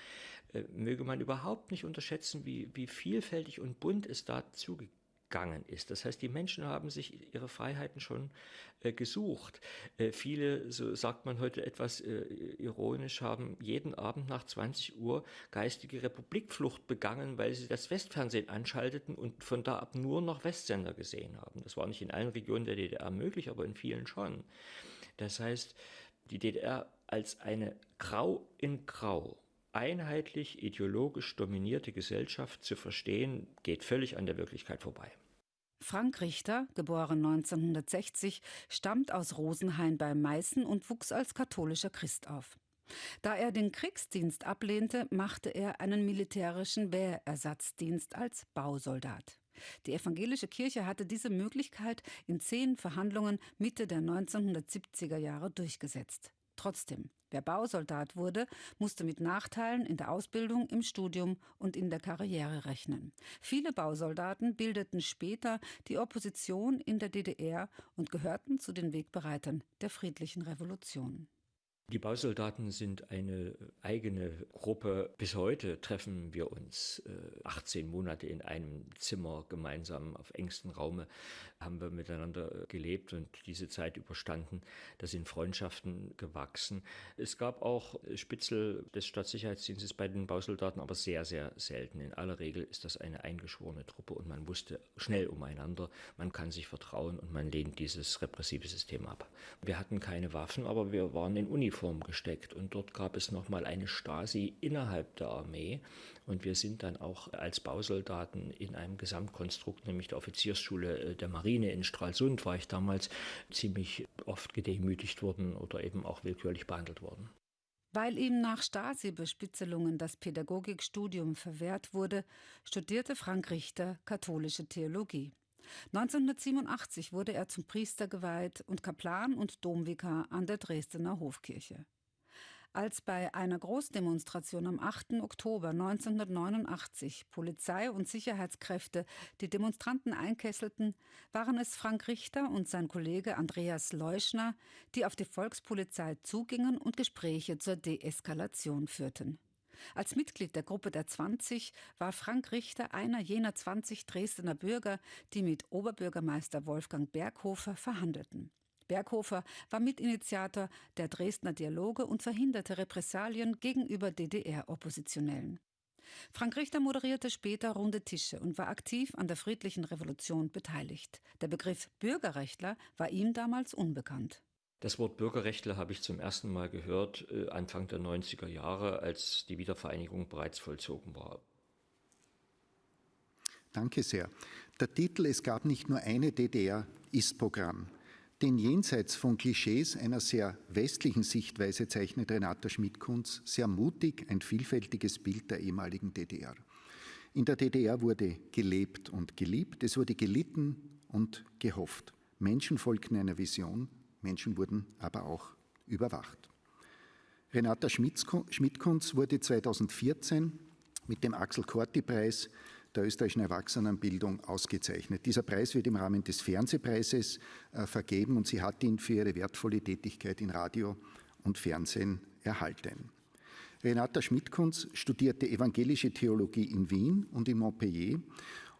äh, möge man überhaupt nicht unterschätzen, wie, wie vielfältig und bunt es da zugegangen ist. Das heißt, die Menschen haben sich ihre Freiheiten schon äh, gesucht. Äh, viele, so sagt man heute etwas äh, ironisch, haben jeden Abend nach 20 Uhr geistige Republikflucht begangen, weil sie das Westfernsehen anschalteten und von da ab nur noch Westsender gesehen haben. Das war nicht in allen Regionen der DDR möglich, aber in vielen schon. Das heißt, die DDR als eine Grau in Grau einheitlich ideologisch dominierte Gesellschaft zu verstehen, geht völlig an der Wirklichkeit vorbei. Frank Richter, geboren 1960, stammt aus Rosenhain bei Meißen und wuchs als katholischer Christ auf. Da er den Kriegsdienst ablehnte, machte er einen militärischen Wehrersatzdienst als Bausoldat. Die evangelische Kirche hatte diese Möglichkeit in zehn Verhandlungen Mitte der 1970er Jahre durchgesetzt. Trotzdem, wer Bausoldat wurde, musste mit Nachteilen in der Ausbildung, im Studium und in der Karriere rechnen. Viele Bausoldaten bildeten später die Opposition in der DDR und gehörten zu den Wegbereitern der friedlichen Revolution. Die Bausoldaten sind eine eigene Gruppe. Bis heute treffen wir uns 18 äh, Monate in einem Zimmer gemeinsam auf engstem Raume haben wir miteinander gelebt und diese Zeit überstanden. Da sind Freundschaften gewachsen. Es gab auch Spitzel des Staatssicherheitsdienstes bei den Bausoldaten, aber sehr, sehr selten. In aller Regel ist das eine eingeschworene Truppe und man wusste schnell umeinander, man kann sich vertrauen und man lehnt dieses repressive System ab. Wir hatten keine Waffen, aber wir waren in Uniform gesteckt und dort gab es nochmal eine Stasi innerhalb der Armee und wir sind dann auch als Bausoldaten in einem Gesamtkonstrukt, nämlich der Offiziersschule äh, der Marine in Stralsund, war ich damals ziemlich oft gedemütigt worden oder eben auch willkürlich behandelt worden. Weil ihm nach Stasi-Bespitzelungen das Pädagogikstudium verwehrt wurde, studierte Frank Richter katholische Theologie. 1987 wurde er zum Priester geweiht und Kaplan und Domvikar an der Dresdner Hofkirche. Als bei einer Großdemonstration am 8. Oktober 1989 Polizei und Sicherheitskräfte die Demonstranten einkesselten, waren es Frank Richter und sein Kollege Andreas Leuschner, die auf die Volkspolizei zugingen und Gespräche zur Deeskalation führten. Als Mitglied der Gruppe der 20 war Frank Richter einer jener 20 Dresdner Bürger, die mit Oberbürgermeister Wolfgang Berghofer verhandelten. Berghofer war Mitinitiator der Dresdner Dialoge und verhinderte Repressalien gegenüber DDR-Oppositionellen. Frank Richter moderierte später runde Tische und war aktiv an der friedlichen Revolution beteiligt. Der Begriff Bürgerrechtler war ihm damals unbekannt. Das Wort Bürgerrechtler habe ich zum ersten Mal gehört äh, Anfang der 90er Jahre, als die Wiedervereinigung bereits vollzogen war. Danke sehr. Der Titel Es gab nicht nur eine DDR ist Programm. Den jenseits von Klischees einer sehr westlichen Sichtweise zeichnet Renata Schmidt-Kunz sehr mutig ein vielfältiges Bild der ehemaligen DDR. In der DDR wurde gelebt und geliebt, es wurde gelitten und gehofft. Menschen folgten einer Vision, Menschen wurden aber auch überwacht. Renata Schmidt-Kunz wurde 2014 mit dem Axel Korti-Preis der österreichischen Erwachsenenbildung ausgezeichnet. Dieser Preis wird im Rahmen des Fernsehpreises äh, vergeben und sie hat ihn für ihre wertvolle Tätigkeit in Radio und Fernsehen erhalten. Renata Schmidtkunz studierte evangelische Theologie in Wien und in Montpellier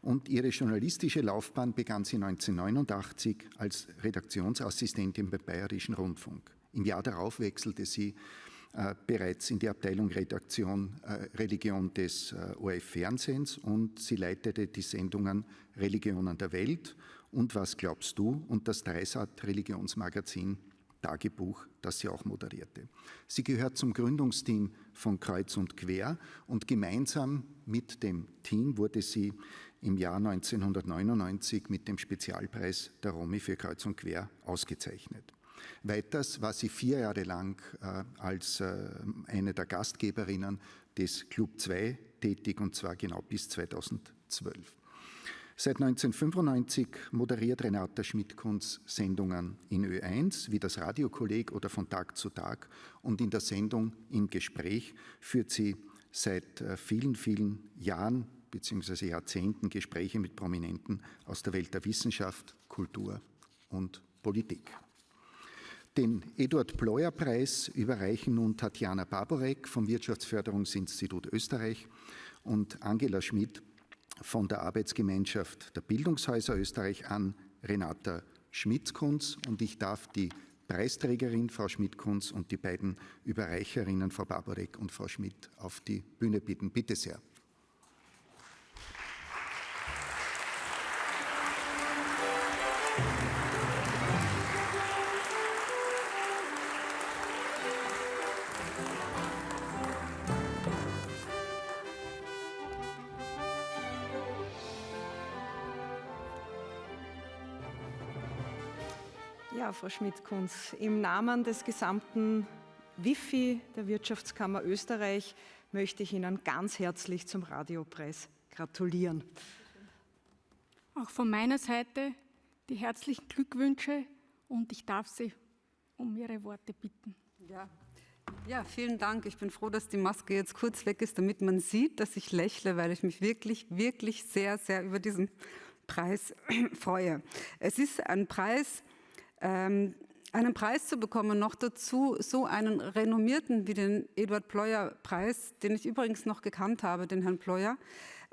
und ihre journalistische Laufbahn begann sie 1989 als Redaktionsassistentin beim Bayerischen Rundfunk. Im Jahr darauf wechselte sie bereits in die Abteilung Redaktion äh, Religion des äh, ORF-Fernsehens und sie leitete die Sendungen Religionen der Welt und Was glaubst du und das Dreisat Religionsmagazin Tagebuch, das sie auch moderierte. Sie gehört zum Gründungsteam von Kreuz und Quer und gemeinsam mit dem Team wurde sie im Jahr 1999 mit dem Spezialpreis der Romy für Kreuz und Quer ausgezeichnet. Weiters war sie vier Jahre lang äh, als äh, eine der Gastgeberinnen des Club 2 tätig und zwar genau bis 2012. Seit 1995 moderiert Renata Schmidt-Kunz Sendungen in Ö1 wie das Radiokolleg oder von Tag zu Tag und in der Sendung Im Gespräch führt sie seit äh, vielen, vielen Jahren bzw. Jahrzehnten Gespräche mit Prominenten aus der Welt der Wissenschaft, Kultur und Politik. Den Eduard Pleuer Preis überreichen nun Tatjana Barborek vom Wirtschaftsförderungsinstitut Österreich und Angela Schmidt von der Arbeitsgemeinschaft der Bildungshäuser Österreich an Renata Schmidt-Kunz und ich darf die Preisträgerin Frau Schmidt-Kunz und die beiden Überreicherinnen Frau Barbarek und Frau Schmidt auf die Bühne bitten. Bitte sehr. Frau Schmidt-Kunz. Im Namen des gesamten Wifi der Wirtschaftskammer Österreich möchte ich Ihnen ganz herzlich zum Radiopreis gratulieren. Auch von meiner Seite die herzlichen Glückwünsche und ich darf Sie um Ihre Worte bitten. Ja. Ja, vielen Dank. Ich bin froh, dass die Maske jetzt kurz weg ist, damit man sieht, dass ich lächle, weil ich mich wirklich, wirklich sehr, sehr über diesen Preis freue. Es ist ein Preis, ähm, einen Preis zu bekommen, noch dazu so einen renommierten wie den Eduard Pleuer Preis, den ich übrigens noch gekannt habe, den Herrn Pleuer,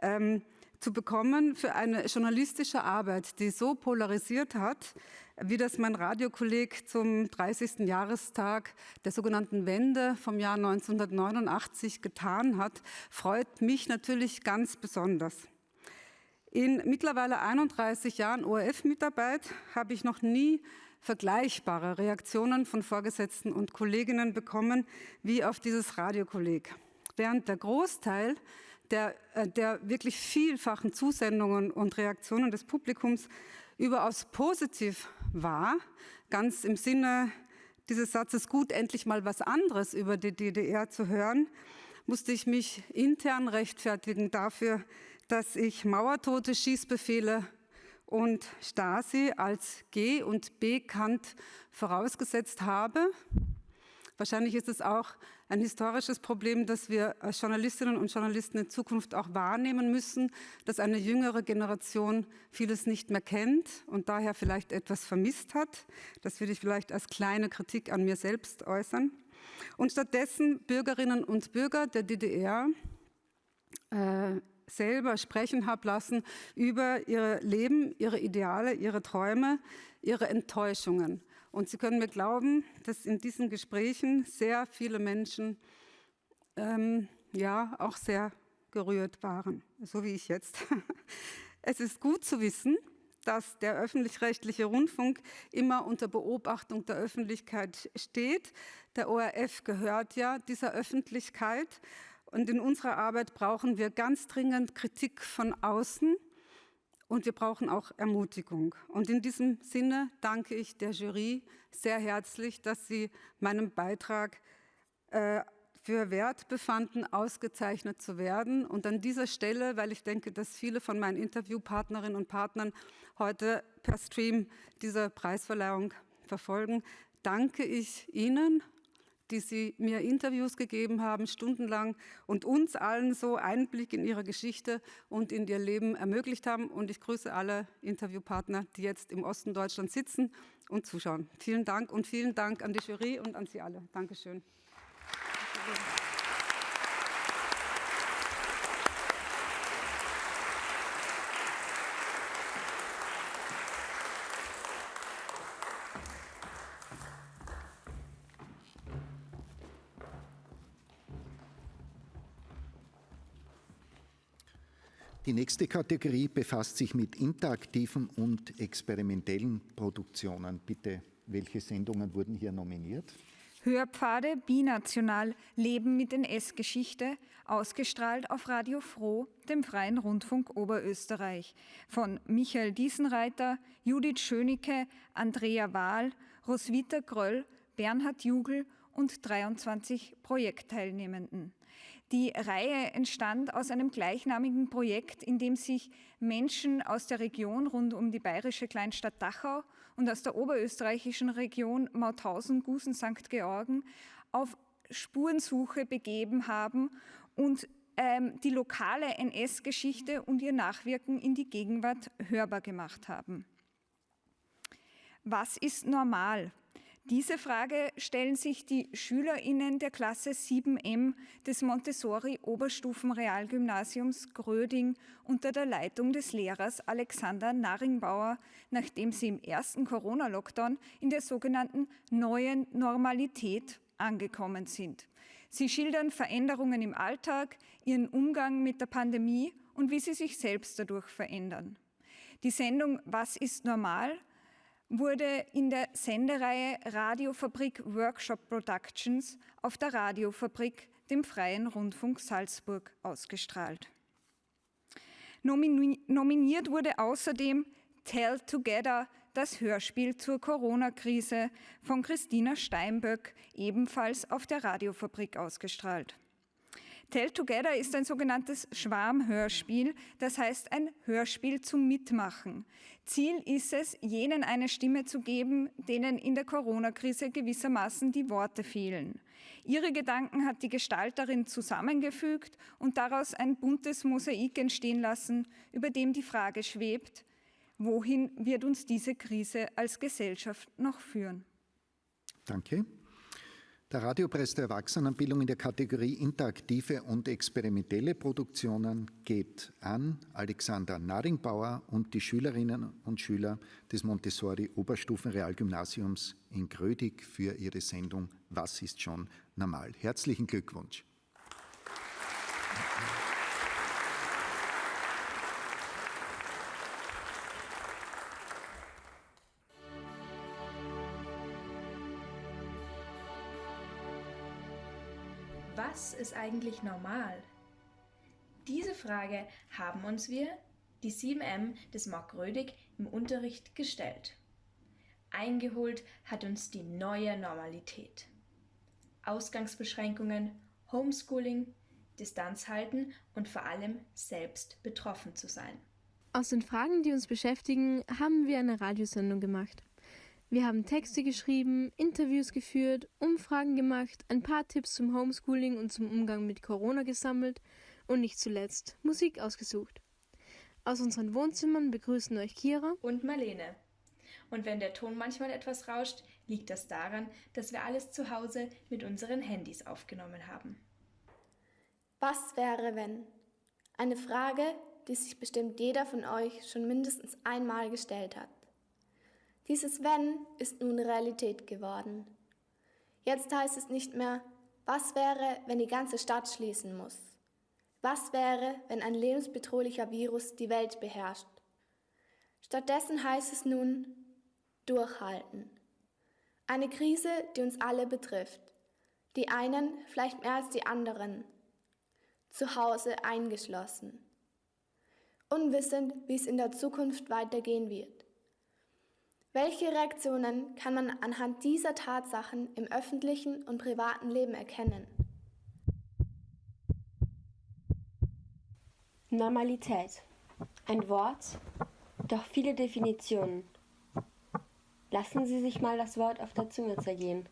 ähm, zu bekommen für eine journalistische Arbeit, die so polarisiert hat, wie das mein Radiokolleg zum 30. Jahrestag der sogenannten Wende vom Jahr 1989 getan hat, freut mich natürlich ganz besonders. In mittlerweile 31 Jahren ORF-Mitarbeit habe ich noch nie vergleichbare Reaktionen von Vorgesetzten und Kolleginnen bekommen wie auf dieses Radiokolleg. Während der Großteil der, äh, der wirklich vielfachen Zusendungen und Reaktionen des Publikums überaus positiv war, ganz im Sinne dieses Satzes gut, endlich mal was anderes über die DDR zu hören, musste ich mich intern rechtfertigen dafür, dass ich mauertote Schießbefehle und Stasi als G- und B-Kant vorausgesetzt habe. Wahrscheinlich ist es auch ein historisches Problem, das wir als Journalistinnen und Journalisten in Zukunft auch wahrnehmen müssen, dass eine jüngere Generation vieles nicht mehr kennt und daher vielleicht etwas vermisst hat. Das würde ich vielleicht als kleine Kritik an mir selbst äußern. Und stattdessen Bürgerinnen und Bürger der DDR äh, selber sprechen habe lassen über ihr Leben, ihre Ideale, ihre Träume, ihre Enttäuschungen. Und Sie können mir glauben, dass in diesen Gesprächen sehr viele Menschen ähm, ja auch sehr gerührt waren, so wie ich jetzt. Es ist gut zu wissen, dass der öffentlich-rechtliche Rundfunk immer unter Beobachtung der Öffentlichkeit steht. Der ORF gehört ja dieser Öffentlichkeit und in unserer Arbeit brauchen wir ganz dringend Kritik von außen und wir brauchen auch Ermutigung. Und in diesem Sinne danke ich der Jury sehr herzlich, dass sie meinem Beitrag äh, für wert befanden, ausgezeichnet zu werden. Und an dieser Stelle, weil ich denke, dass viele von meinen Interviewpartnerinnen und Partnern heute per Stream diese Preisverleihung verfolgen, danke ich Ihnen die Sie mir Interviews gegeben haben, stundenlang und uns allen so Einblick in ihre Geschichte und in ihr Leben ermöglicht haben. Und ich grüße alle Interviewpartner, die jetzt im Osten Deutschlands sitzen und zuschauen. Vielen Dank und vielen Dank an die Jury und an Sie alle. Dankeschön. Applaus Die nächste Kategorie befasst sich mit interaktiven und experimentellen Produktionen. Bitte, welche Sendungen wurden hier nominiert? Hörpfade binational Leben mit NS-Geschichte, ausgestrahlt auf Radio Froh, dem Freien Rundfunk Oberösterreich, von Michael Diesenreiter, Judith Schönicke, Andrea Wahl, Roswitha Gröll, Bernhard Jugel und 23 Projektteilnehmenden. Die Reihe entstand aus einem gleichnamigen Projekt, in dem sich Menschen aus der Region rund um die bayerische Kleinstadt Dachau und aus der oberösterreichischen Region Mauthausen, Gusen, St. Georgen auf Spurensuche begeben haben und ähm, die lokale NS-Geschichte und ihr Nachwirken in die Gegenwart hörbar gemacht haben. Was ist normal? Diese Frage stellen sich die SchülerInnen der Klasse 7m des Montessori Oberstufenrealgymnasiums Gröding unter der Leitung des Lehrers Alexander Naringbauer, nachdem sie im ersten Corona-Lockdown in der sogenannten neuen Normalität angekommen sind. Sie schildern Veränderungen im Alltag, ihren Umgang mit der Pandemie und wie sie sich selbst dadurch verändern. Die Sendung Was ist normal wurde in der Sendereihe Radiofabrik Workshop Productions auf der Radiofabrik, dem Freien Rundfunk Salzburg, ausgestrahlt. Nominiert wurde außerdem Tell Together, das Hörspiel zur Corona-Krise von Christina Steinböck, ebenfalls auf der Radiofabrik ausgestrahlt. Tell Together ist ein sogenanntes Schwarmhörspiel, das heißt ein Hörspiel zum Mitmachen. Ziel ist es, jenen eine Stimme zu geben, denen in der Corona-Krise gewissermaßen die Worte fehlen. Ihre Gedanken hat die Gestalterin zusammengefügt und daraus ein buntes Mosaik entstehen lassen, über dem die Frage schwebt, wohin wird uns diese Krise als Gesellschaft noch führen? Danke. Der Radiopreis der Erwachsenenbildung in der Kategorie interaktive und experimentelle Produktionen geht an Alexander Naringbauer und die Schülerinnen und Schüler des Montessori Oberstufenrealgymnasiums in Grödig für ihre Sendung Was ist schon normal? Herzlichen Glückwunsch. Was ist eigentlich normal? Diese Frage haben uns wir, die 7M des Mark Rödig, im Unterricht gestellt. Eingeholt hat uns die neue Normalität. Ausgangsbeschränkungen, Homeschooling, Distanz halten und vor allem selbst betroffen zu sein. Aus den Fragen, die uns beschäftigen, haben wir eine Radiosendung gemacht. Wir haben Texte geschrieben, Interviews geführt, Umfragen gemacht, ein paar Tipps zum Homeschooling und zum Umgang mit Corona gesammelt und nicht zuletzt Musik ausgesucht. Aus unseren Wohnzimmern begrüßen euch Kira und Marlene. Und wenn der Ton manchmal etwas rauscht, liegt das daran, dass wir alles zu Hause mit unseren Handys aufgenommen haben. Was wäre, wenn? Eine Frage, die sich bestimmt jeder von euch schon mindestens einmal gestellt hat. Dieses Wenn ist nun Realität geworden. Jetzt heißt es nicht mehr, was wäre, wenn die ganze Stadt schließen muss? Was wäre, wenn ein lebensbedrohlicher Virus die Welt beherrscht? Stattdessen heißt es nun, durchhalten. Eine Krise, die uns alle betrifft. Die einen vielleicht mehr als die anderen. Zu Hause eingeschlossen. Unwissend, wie es in der Zukunft weitergehen wird. Welche Reaktionen kann man anhand dieser Tatsachen im öffentlichen und privaten Leben erkennen? Normalität. Ein Wort, doch viele Definitionen. Lassen Sie sich mal das Wort auf der Zunge zergehen.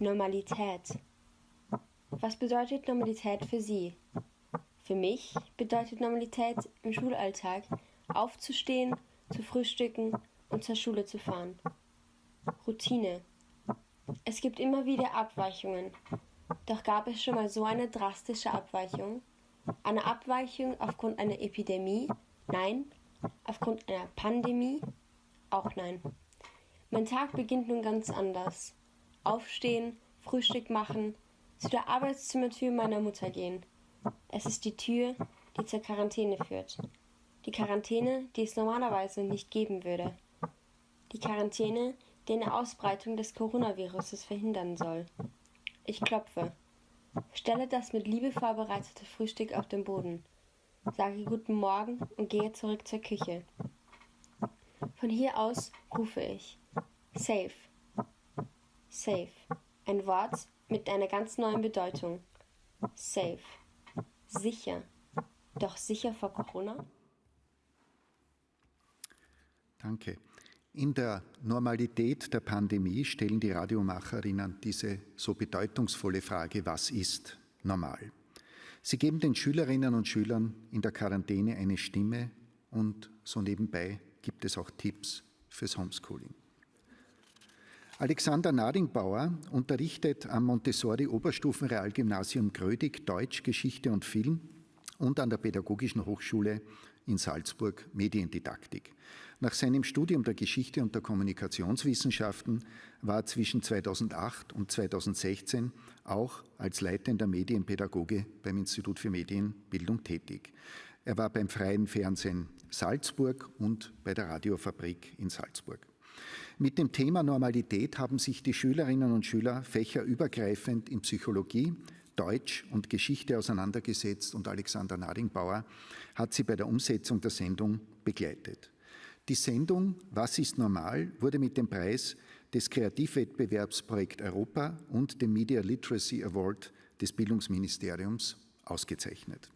Normalität. Was bedeutet Normalität für Sie? Für mich bedeutet Normalität im Schulalltag aufzustehen, zu frühstücken, und zur Schule zu fahren. Routine. Es gibt immer wieder Abweichungen. Doch gab es schon mal so eine drastische Abweichung? Eine Abweichung aufgrund einer Epidemie? Nein. Aufgrund einer Pandemie? Auch nein. Mein Tag beginnt nun ganz anders. Aufstehen, Frühstück machen, zu der Arbeitszimmertür meiner Mutter gehen. Es ist die Tür, die zur Quarantäne führt. Die Quarantäne, die es normalerweise nicht geben würde die Quarantäne, die eine Ausbreitung des Coronaviruses verhindern soll. Ich klopfe. Stelle das mit Liebe vorbereitete Frühstück auf den Boden. Sage guten Morgen und gehe zurück zur Küche. Von hier aus rufe ich. Safe. Safe. Ein Wort mit einer ganz neuen Bedeutung. Safe. Sicher. Doch sicher vor Corona? Danke. In der Normalität der Pandemie stellen die Radiomacherinnen diese so bedeutungsvolle Frage, was ist normal? Sie geben den Schülerinnen und Schülern in der Quarantäne eine Stimme und so nebenbei gibt es auch Tipps fürs Homeschooling. Alexander Nadingbauer unterrichtet am Montessori Oberstufenrealgymnasium Grödig Deutsch, Geschichte und Film und an der Pädagogischen Hochschule in Salzburg Mediendidaktik. Nach seinem Studium der Geschichte und der Kommunikationswissenschaften war zwischen 2008 und 2016 auch als leitender Medienpädagoge beim Institut für Medienbildung tätig. Er war beim Freien Fernsehen Salzburg und bei der Radiofabrik in Salzburg. Mit dem Thema Normalität haben sich die Schülerinnen und Schüler fächerübergreifend in Psychologie, Deutsch und Geschichte auseinandergesetzt und Alexander Nadingbauer hat sie bei der Umsetzung der Sendung begleitet. Die Sendung Was ist normal wurde mit dem Preis des Kreativwettbewerbs Projekt Europa und dem Media Literacy Award des Bildungsministeriums ausgezeichnet.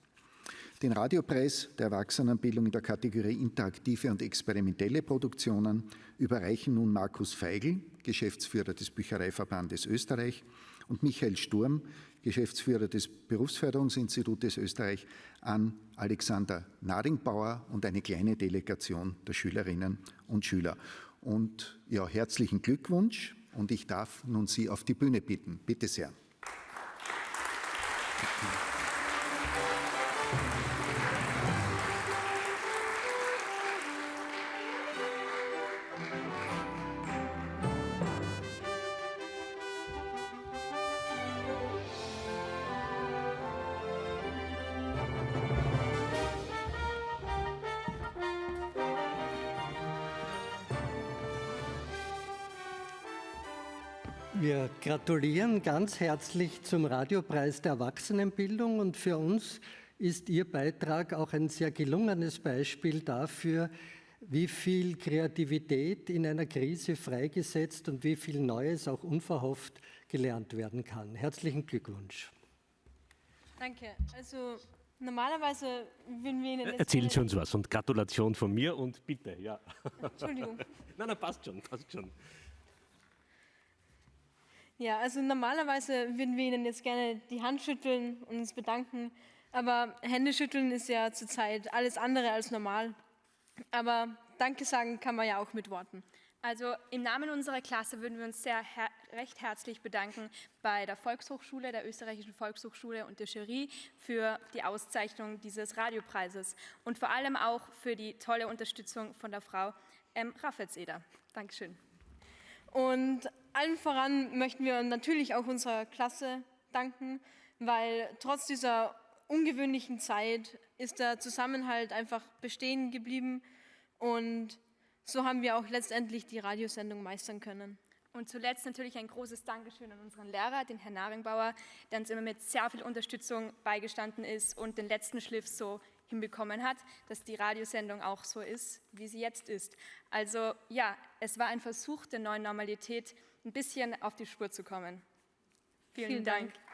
Den Radiopreis der Erwachsenenbildung in der Kategorie interaktive und experimentelle Produktionen überreichen nun Markus Feigl, Geschäftsführer des Büchereiverbandes Österreich, und Michael Sturm, Geschäftsführer des Berufsförderungsinstitutes Österreich, an Alexander Nadingbauer und eine kleine Delegation der Schülerinnen und Schüler. Und ja, herzlichen Glückwunsch und ich darf nun Sie auf die Bühne bitten. Bitte sehr. Applaus gratulieren ganz herzlich zum Radiopreis der Erwachsenenbildung und für uns ist Ihr Beitrag auch ein sehr gelungenes Beispiel dafür, wie viel Kreativität in einer Krise freigesetzt und wie viel Neues auch unverhofft gelernt werden kann. Herzlichen Glückwunsch. Danke. Also normalerweise würden wir Ihnen... Erzählen Sie uns was und Gratulation von mir und bitte, ja. Entschuldigung. nein, nein, passt schon, passt schon. Ja, also normalerweise würden wir Ihnen jetzt gerne die Hand schütteln und uns bedanken, aber Händeschütteln ist ja zurzeit alles andere als normal. Aber Danke sagen kann man ja auch mit Worten. Also im Namen unserer Klasse würden wir uns sehr her recht herzlich bedanken bei der Volkshochschule, der österreichischen Volkshochschule und der Jury für die Auszeichnung dieses Radiopreises und vor allem auch für die tolle Unterstützung von der Frau ähm, Raffelseder. Dankeschön. Und allen voran möchten wir natürlich auch unserer Klasse danken, weil trotz dieser ungewöhnlichen Zeit ist der Zusammenhalt einfach bestehen geblieben und so haben wir auch letztendlich die Radiosendung meistern können. Und zuletzt natürlich ein großes Dankeschön an unseren Lehrer, den Herrn Naringbauer, der uns immer mit sehr viel Unterstützung beigestanden ist und den letzten Schliff so hinbekommen hat, dass die Radiosendung auch so ist, wie sie jetzt ist. Also ja, es war ein Versuch der neuen Normalität, ein bisschen auf die Spur zu kommen. Vielen, Vielen Dank. Dank.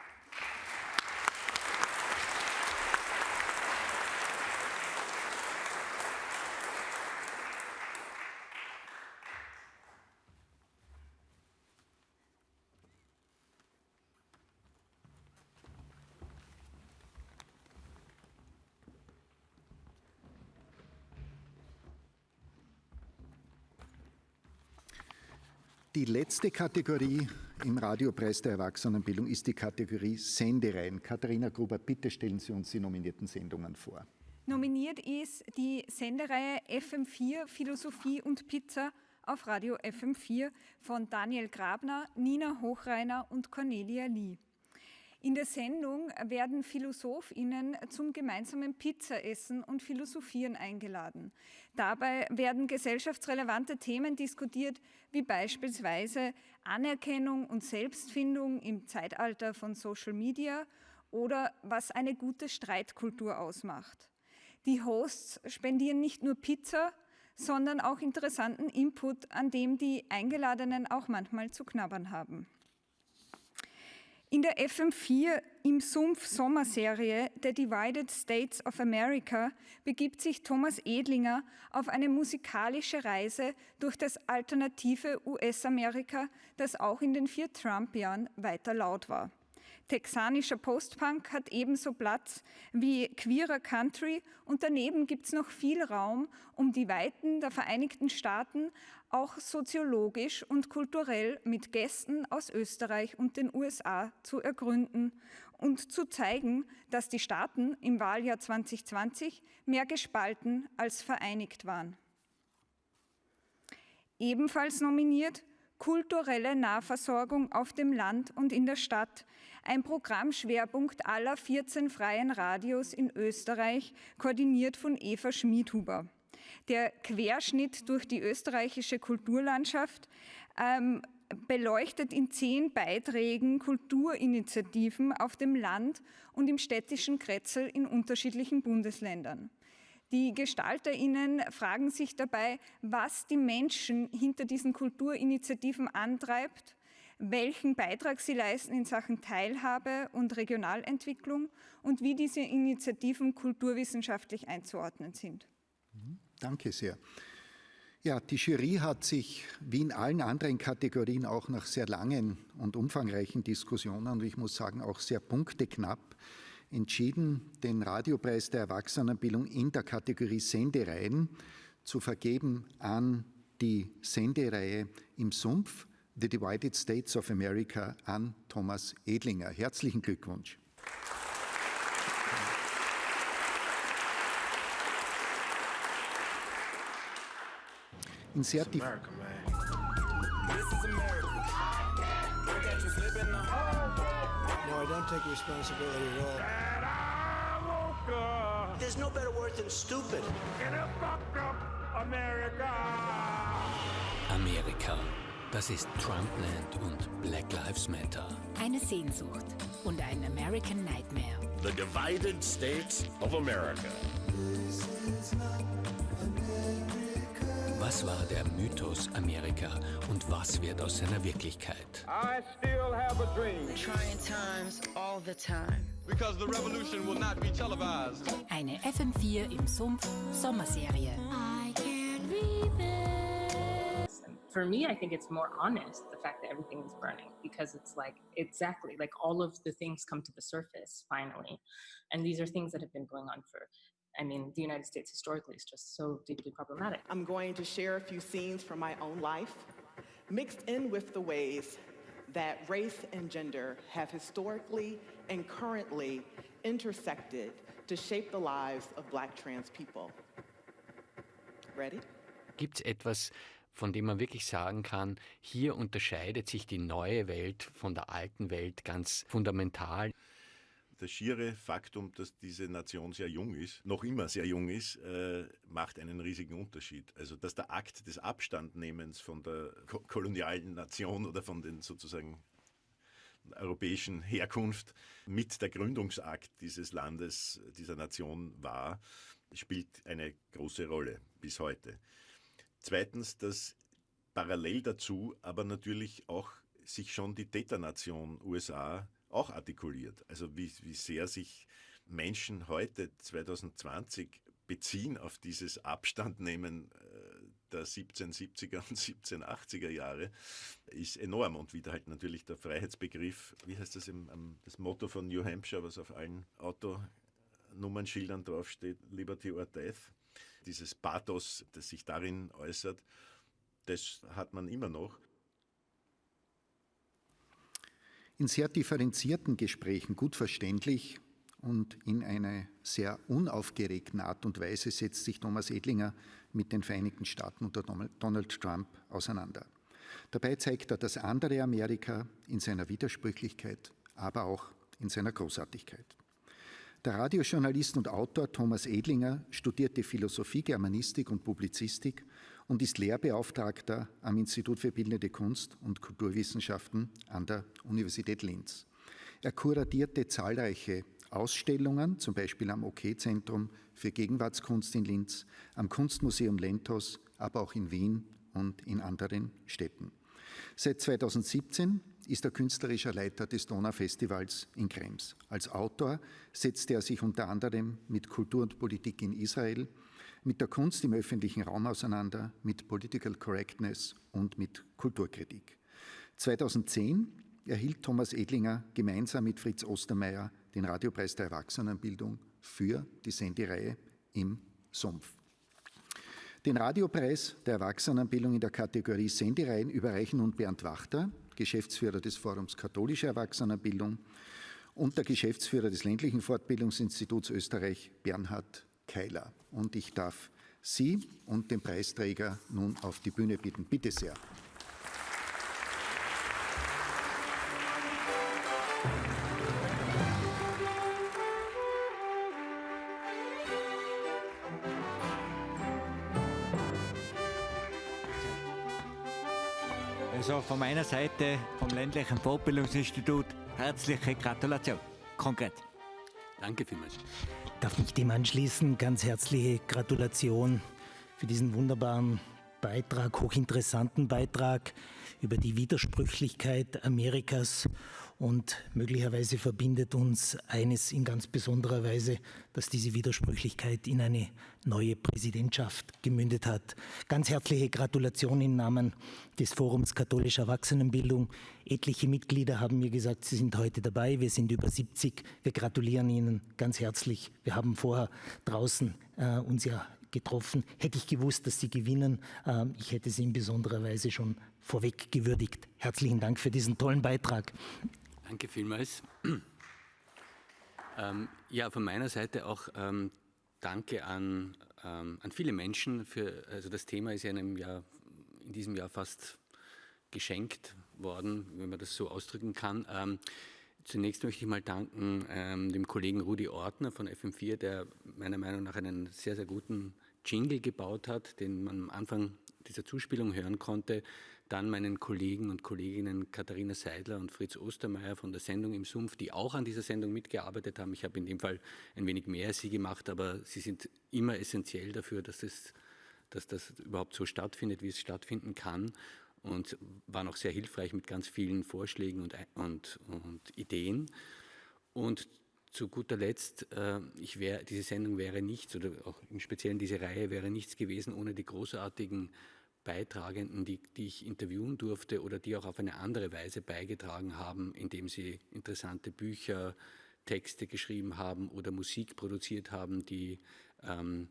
Die letzte Kategorie im Radiopreis der Erwachsenenbildung ist die Kategorie Sendereien. Katharina Gruber, bitte stellen Sie uns die nominierten Sendungen vor. Nominiert ist die Sendereihe FM4 Philosophie und Pizza auf Radio FM4 von Daniel Grabner, Nina Hochreiner und Cornelia Lee. In der Sendung werden PhilosophInnen zum gemeinsamen Pizzaessen und Philosophieren eingeladen. Dabei werden gesellschaftsrelevante Themen diskutiert, wie beispielsweise Anerkennung und Selbstfindung im Zeitalter von Social Media oder was eine gute Streitkultur ausmacht. Die Hosts spendieren nicht nur Pizza, sondern auch interessanten Input, an dem die Eingeladenen auch manchmal zu knabbern haben. In der FM4 im Sumpf Sommerserie der Divided States of America begibt sich Thomas Edlinger auf eine musikalische Reise durch das alternative US-Amerika, das auch in den vier Trump-Jahren weiter laut war. Texanischer Postpunk hat ebenso Platz wie queerer Country und daneben gibt es noch viel Raum, um die Weiten der Vereinigten Staaten auch soziologisch und kulturell mit Gästen aus Österreich und den USA zu ergründen und zu zeigen, dass die Staaten im Wahljahr 2020 mehr gespalten als vereinigt waren. Ebenfalls nominiert kulturelle Nahversorgung auf dem Land und in der Stadt, ein Programmschwerpunkt aller 14 freien Radios in Österreich, koordiniert von Eva Schmidhuber. Der Querschnitt durch die österreichische Kulturlandschaft ähm, beleuchtet in zehn Beiträgen Kulturinitiativen auf dem Land und im städtischen Kretzel in unterschiedlichen Bundesländern. Die GestalterInnen fragen sich dabei, was die Menschen hinter diesen Kulturinitiativen antreibt, welchen Beitrag sie leisten in Sachen Teilhabe und Regionalentwicklung und wie diese Initiativen kulturwissenschaftlich einzuordnen sind. Danke sehr. Ja, die Jury hat sich wie in allen anderen Kategorien auch nach sehr langen und umfangreichen Diskussionen und ich muss sagen auch sehr punkteknapp entschieden, den Radiopreis der Erwachsenenbildung in der Kategorie Sendereien zu vergeben an die Sendereihe im Sumpf The Divided States of America an Thomas Edlinger. Herzlichen Glückwunsch. In sehr America, No, I don't take responsibility at all. There's no better word than stupid. America! Amerika. Das ist Trumpland und Black Lives Matter. Eine Sehnsucht und ein American Nightmare. The Divided States of America. Was war der Mythos Amerika und was wird aus seiner Wirklichkeit? I still have a dream. Trying times all the time. Because the revolution will not be televised. Eine FM4 im Sumpf Sommerserie. I can't read this. For me, I think it's more honest, the fact that everything is burning, because it's like, exactly, like all of the things come to the surface finally. And these are things that have been going on for I mean, the United States historically is just so deeply problematic. I'm going to share a few scenes from my own life, mixed in with the ways that race and gender have historically and currently intersected to shape the lives of black trans people. Ready? Gibt's etwas, von dem man wirklich sagen kann, hier unterscheidet sich die neue Welt von der alten Welt ganz fundamental? das schiere Faktum, dass diese Nation sehr jung ist, noch immer sehr jung ist, äh, macht einen riesigen Unterschied. Also, dass der Akt des Abstandnehmens von der ko kolonialen Nation oder von den sozusagen europäischen Herkunft mit der Gründungsakt dieses Landes, dieser Nation war, spielt eine große Rolle bis heute. Zweitens, dass parallel dazu aber natürlich auch sich schon die Täternation USA auch artikuliert. Also wie, wie sehr sich Menschen heute 2020 beziehen auf dieses Abstandnehmen äh, der 1770er und 1780er Jahre ist enorm und wieder halt natürlich der Freiheitsbegriff, wie heißt das im, das Motto von New Hampshire, was auf allen Autonummernschildern draufsteht, Liberty or Death. Dieses Pathos, das sich darin äußert, das hat man immer noch in sehr differenzierten Gesprächen gut verständlich und in einer sehr unaufgeregten Art und Weise setzt sich Thomas Edlinger mit den Vereinigten Staaten unter Donald Trump auseinander. Dabei zeigt er das andere Amerika in seiner Widersprüchlichkeit, aber auch in seiner Großartigkeit. Der Radiojournalist und Autor Thomas Edlinger studierte Philosophie, Germanistik und Publizistik und ist Lehrbeauftragter am Institut für Bildende Kunst und Kulturwissenschaften an der Universität Linz. Er kuratierte zahlreiche Ausstellungen, zum Beispiel am OK-Zentrum für Gegenwartskunst in Linz, am Kunstmuseum Lentos, aber auch in Wien und in anderen Städten. Seit 2017 ist er künstlerischer Leiter des Donaufestivals in Krems. Als Autor setzte er sich unter anderem mit Kultur und Politik in Israel, mit der Kunst im öffentlichen Raum auseinander, mit Political Correctness und mit Kulturkritik. 2010 erhielt Thomas Edlinger gemeinsam mit Fritz Ostermeier den Radiopreis der Erwachsenenbildung für die Sendereihe im Sumpf. Den Radiopreis der Erwachsenenbildung in der Kategorie Sendereien überreichen nun Bernd Wachter, Geschäftsführer des Forums Katholische Erwachsenenbildung, und der Geschäftsführer des ländlichen Fortbildungsinstituts Österreich, Bernhard Keiler. Und ich darf Sie und den Preisträger nun auf die Bühne bitten. Bitte sehr. Also von meiner Seite, vom ländlichen Fortbildungsinstitut, herzliche Gratulation. Konkret. Danke vielmals. Darf mich dem anschließen? Ganz herzliche Gratulation für diesen wunderbaren Beitrag, hochinteressanten Beitrag über die Widersprüchlichkeit Amerikas und möglicherweise verbindet uns eines in ganz besonderer Weise, dass diese Widersprüchlichkeit in eine neue Präsidentschaft gemündet hat. Ganz herzliche Gratulation im Namen des Forums Katholischer Erwachsenenbildung. Etliche Mitglieder haben mir gesagt, sie sind heute dabei. Wir sind über 70. Wir gratulieren Ihnen ganz herzlich. Wir haben vorher draußen äh, uns ja getroffen. Hätte ich gewusst, dass Sie gewinnen, äh, ich hätte Sie in besonderer Weise schon vorweg gewürdigt. Herzlichen Dank für diesen tollen Beitrag. Danke vielmals. Ähm, ja, von meiner Seite auch ähm, Danke an, ähm, an viele Menschen. Für, also das Thema ist ja in, Jahr, in diesem Jahr fast geschenkt worden, wenn man das so ausdrücken kann. Ähm, zunächst möchte ich mal danken ähm, dem Kollegen Rudi Ortner von FM4, der meiner Meinung nach einen sehr, sehr guten Jingle gebaut hat, den man am Anfang dieser Zuspielung hören konnte dann meinen Kollegen und Kolleginnen Katharina Seidler und Fritz Ostermeier von der Sendung im Sumpf, die auch an dieser Sendung mitgearbeitet haben. Ich habe in dem Fall ein wenig mehr als sie gemacht, aber sie sind immer essentiell dafür, dass, es, dass das überhaupt so stattfindet, wie es stattfinden kann und waren auch sehr hilfreich mit ganz vielen Vorschlägen und, und, und Ideen. Und zu guter Letzt, äh, ich wär, diese Sendung wäre nichts, oder auch im Speziellen diese Reihe wäre nichts gewesen ohne die großartigen Beitragenden, die, die ich interviewen durfte oder die auch auf eine andere Weise beigetragen haben, indem sie interessante Bücher, Texte geschrieben haben oder Musik produziert haben, die ähm,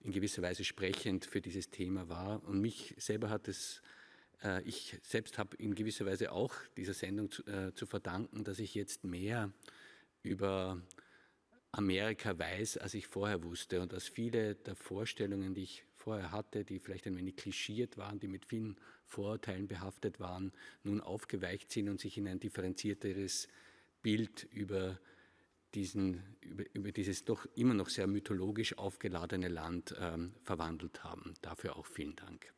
in gewisser Weise sprechend für dieses Thema war. Und mich selber hat es, äh, ich selbst habe in gewisser Weise auch dieser Sendung zu, äh, zu verdanken, dass ich jetzt mehr über Amerika weiß, als ich vorher wusste und dass viele der Vorstellungen, die ich vorher hatte, die vielleicht ein wenig klischiert waren, die mit vielen Vorurteilen behaftet waren, nun aufgeweicht sind und sich in ein differenzierteres Bild über, diesen, über, über dieses doch immer noch sehr mythologisch aufgeladene Land ähm, verwandelt haben. Dafür auch vielen Dank.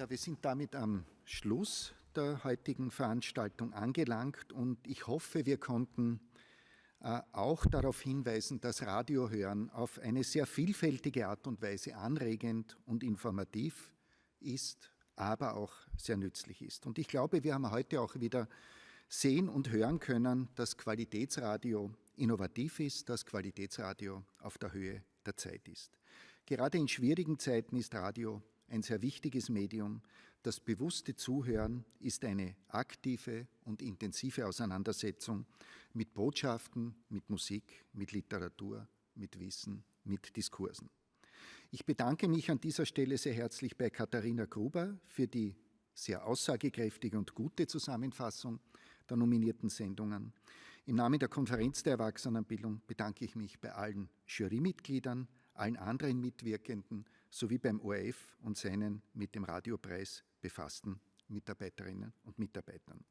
Ja, wir sind damit am Schluss der heutigen Veranstaltung angelangt und ich hoffe, wir konnten äh, auch darauf hinweisen, dass Radiohören auf eine sehr vielfältige Art und Weise anregend und informativ ist, aber auch sehr nützlich ist. Und ich glaube, wir haben heute auch wieder sehen und hören können, dass Qualitätsradio innovativ ist, dass Qualitätsradio auf der Höhe der Zeit ist. Gerade in schwierigen Zeiten ist Radio ein sehr wichtiges Medium. Das bewusste Zuhören ist eine aktive und intensive Auseinandersetzung mit Botschaften, mit Musik, mit Literatur, mit Wissen, mit Diskursen. Ich bedanke mich an dieser Stelle sehr herzlich bei Katharina Gruber für die sehr aussagekräftige und gute Zusammenfassung der nominierten Sendungen. Im Namen der Konferenz der Erwachsenenbildung bedanke ich mich bei allen Jurymitgliedern, allen anderen Mitwirkenden sowie beim ORF und seinen mit dem Radiopreis befassten Mitarbeiterinnen und Mitarbeitern.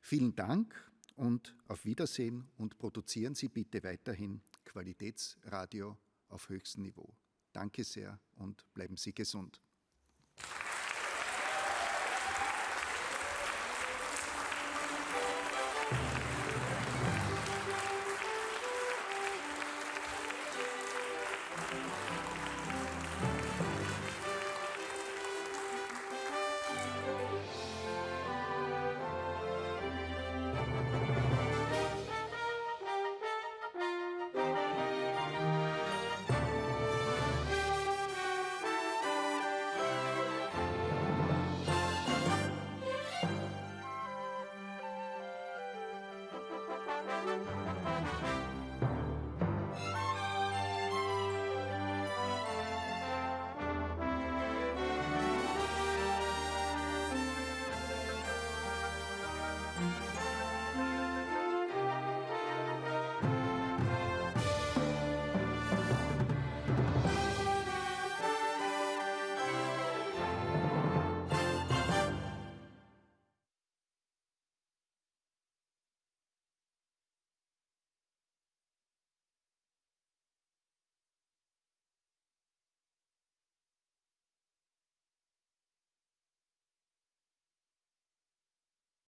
Vielen Dank und auf Wiedersehen und produzieren Sie bitte weiterhin Qualitätsradio auf höchstem Niveau. Danke sehr und bleiben Sie gesund.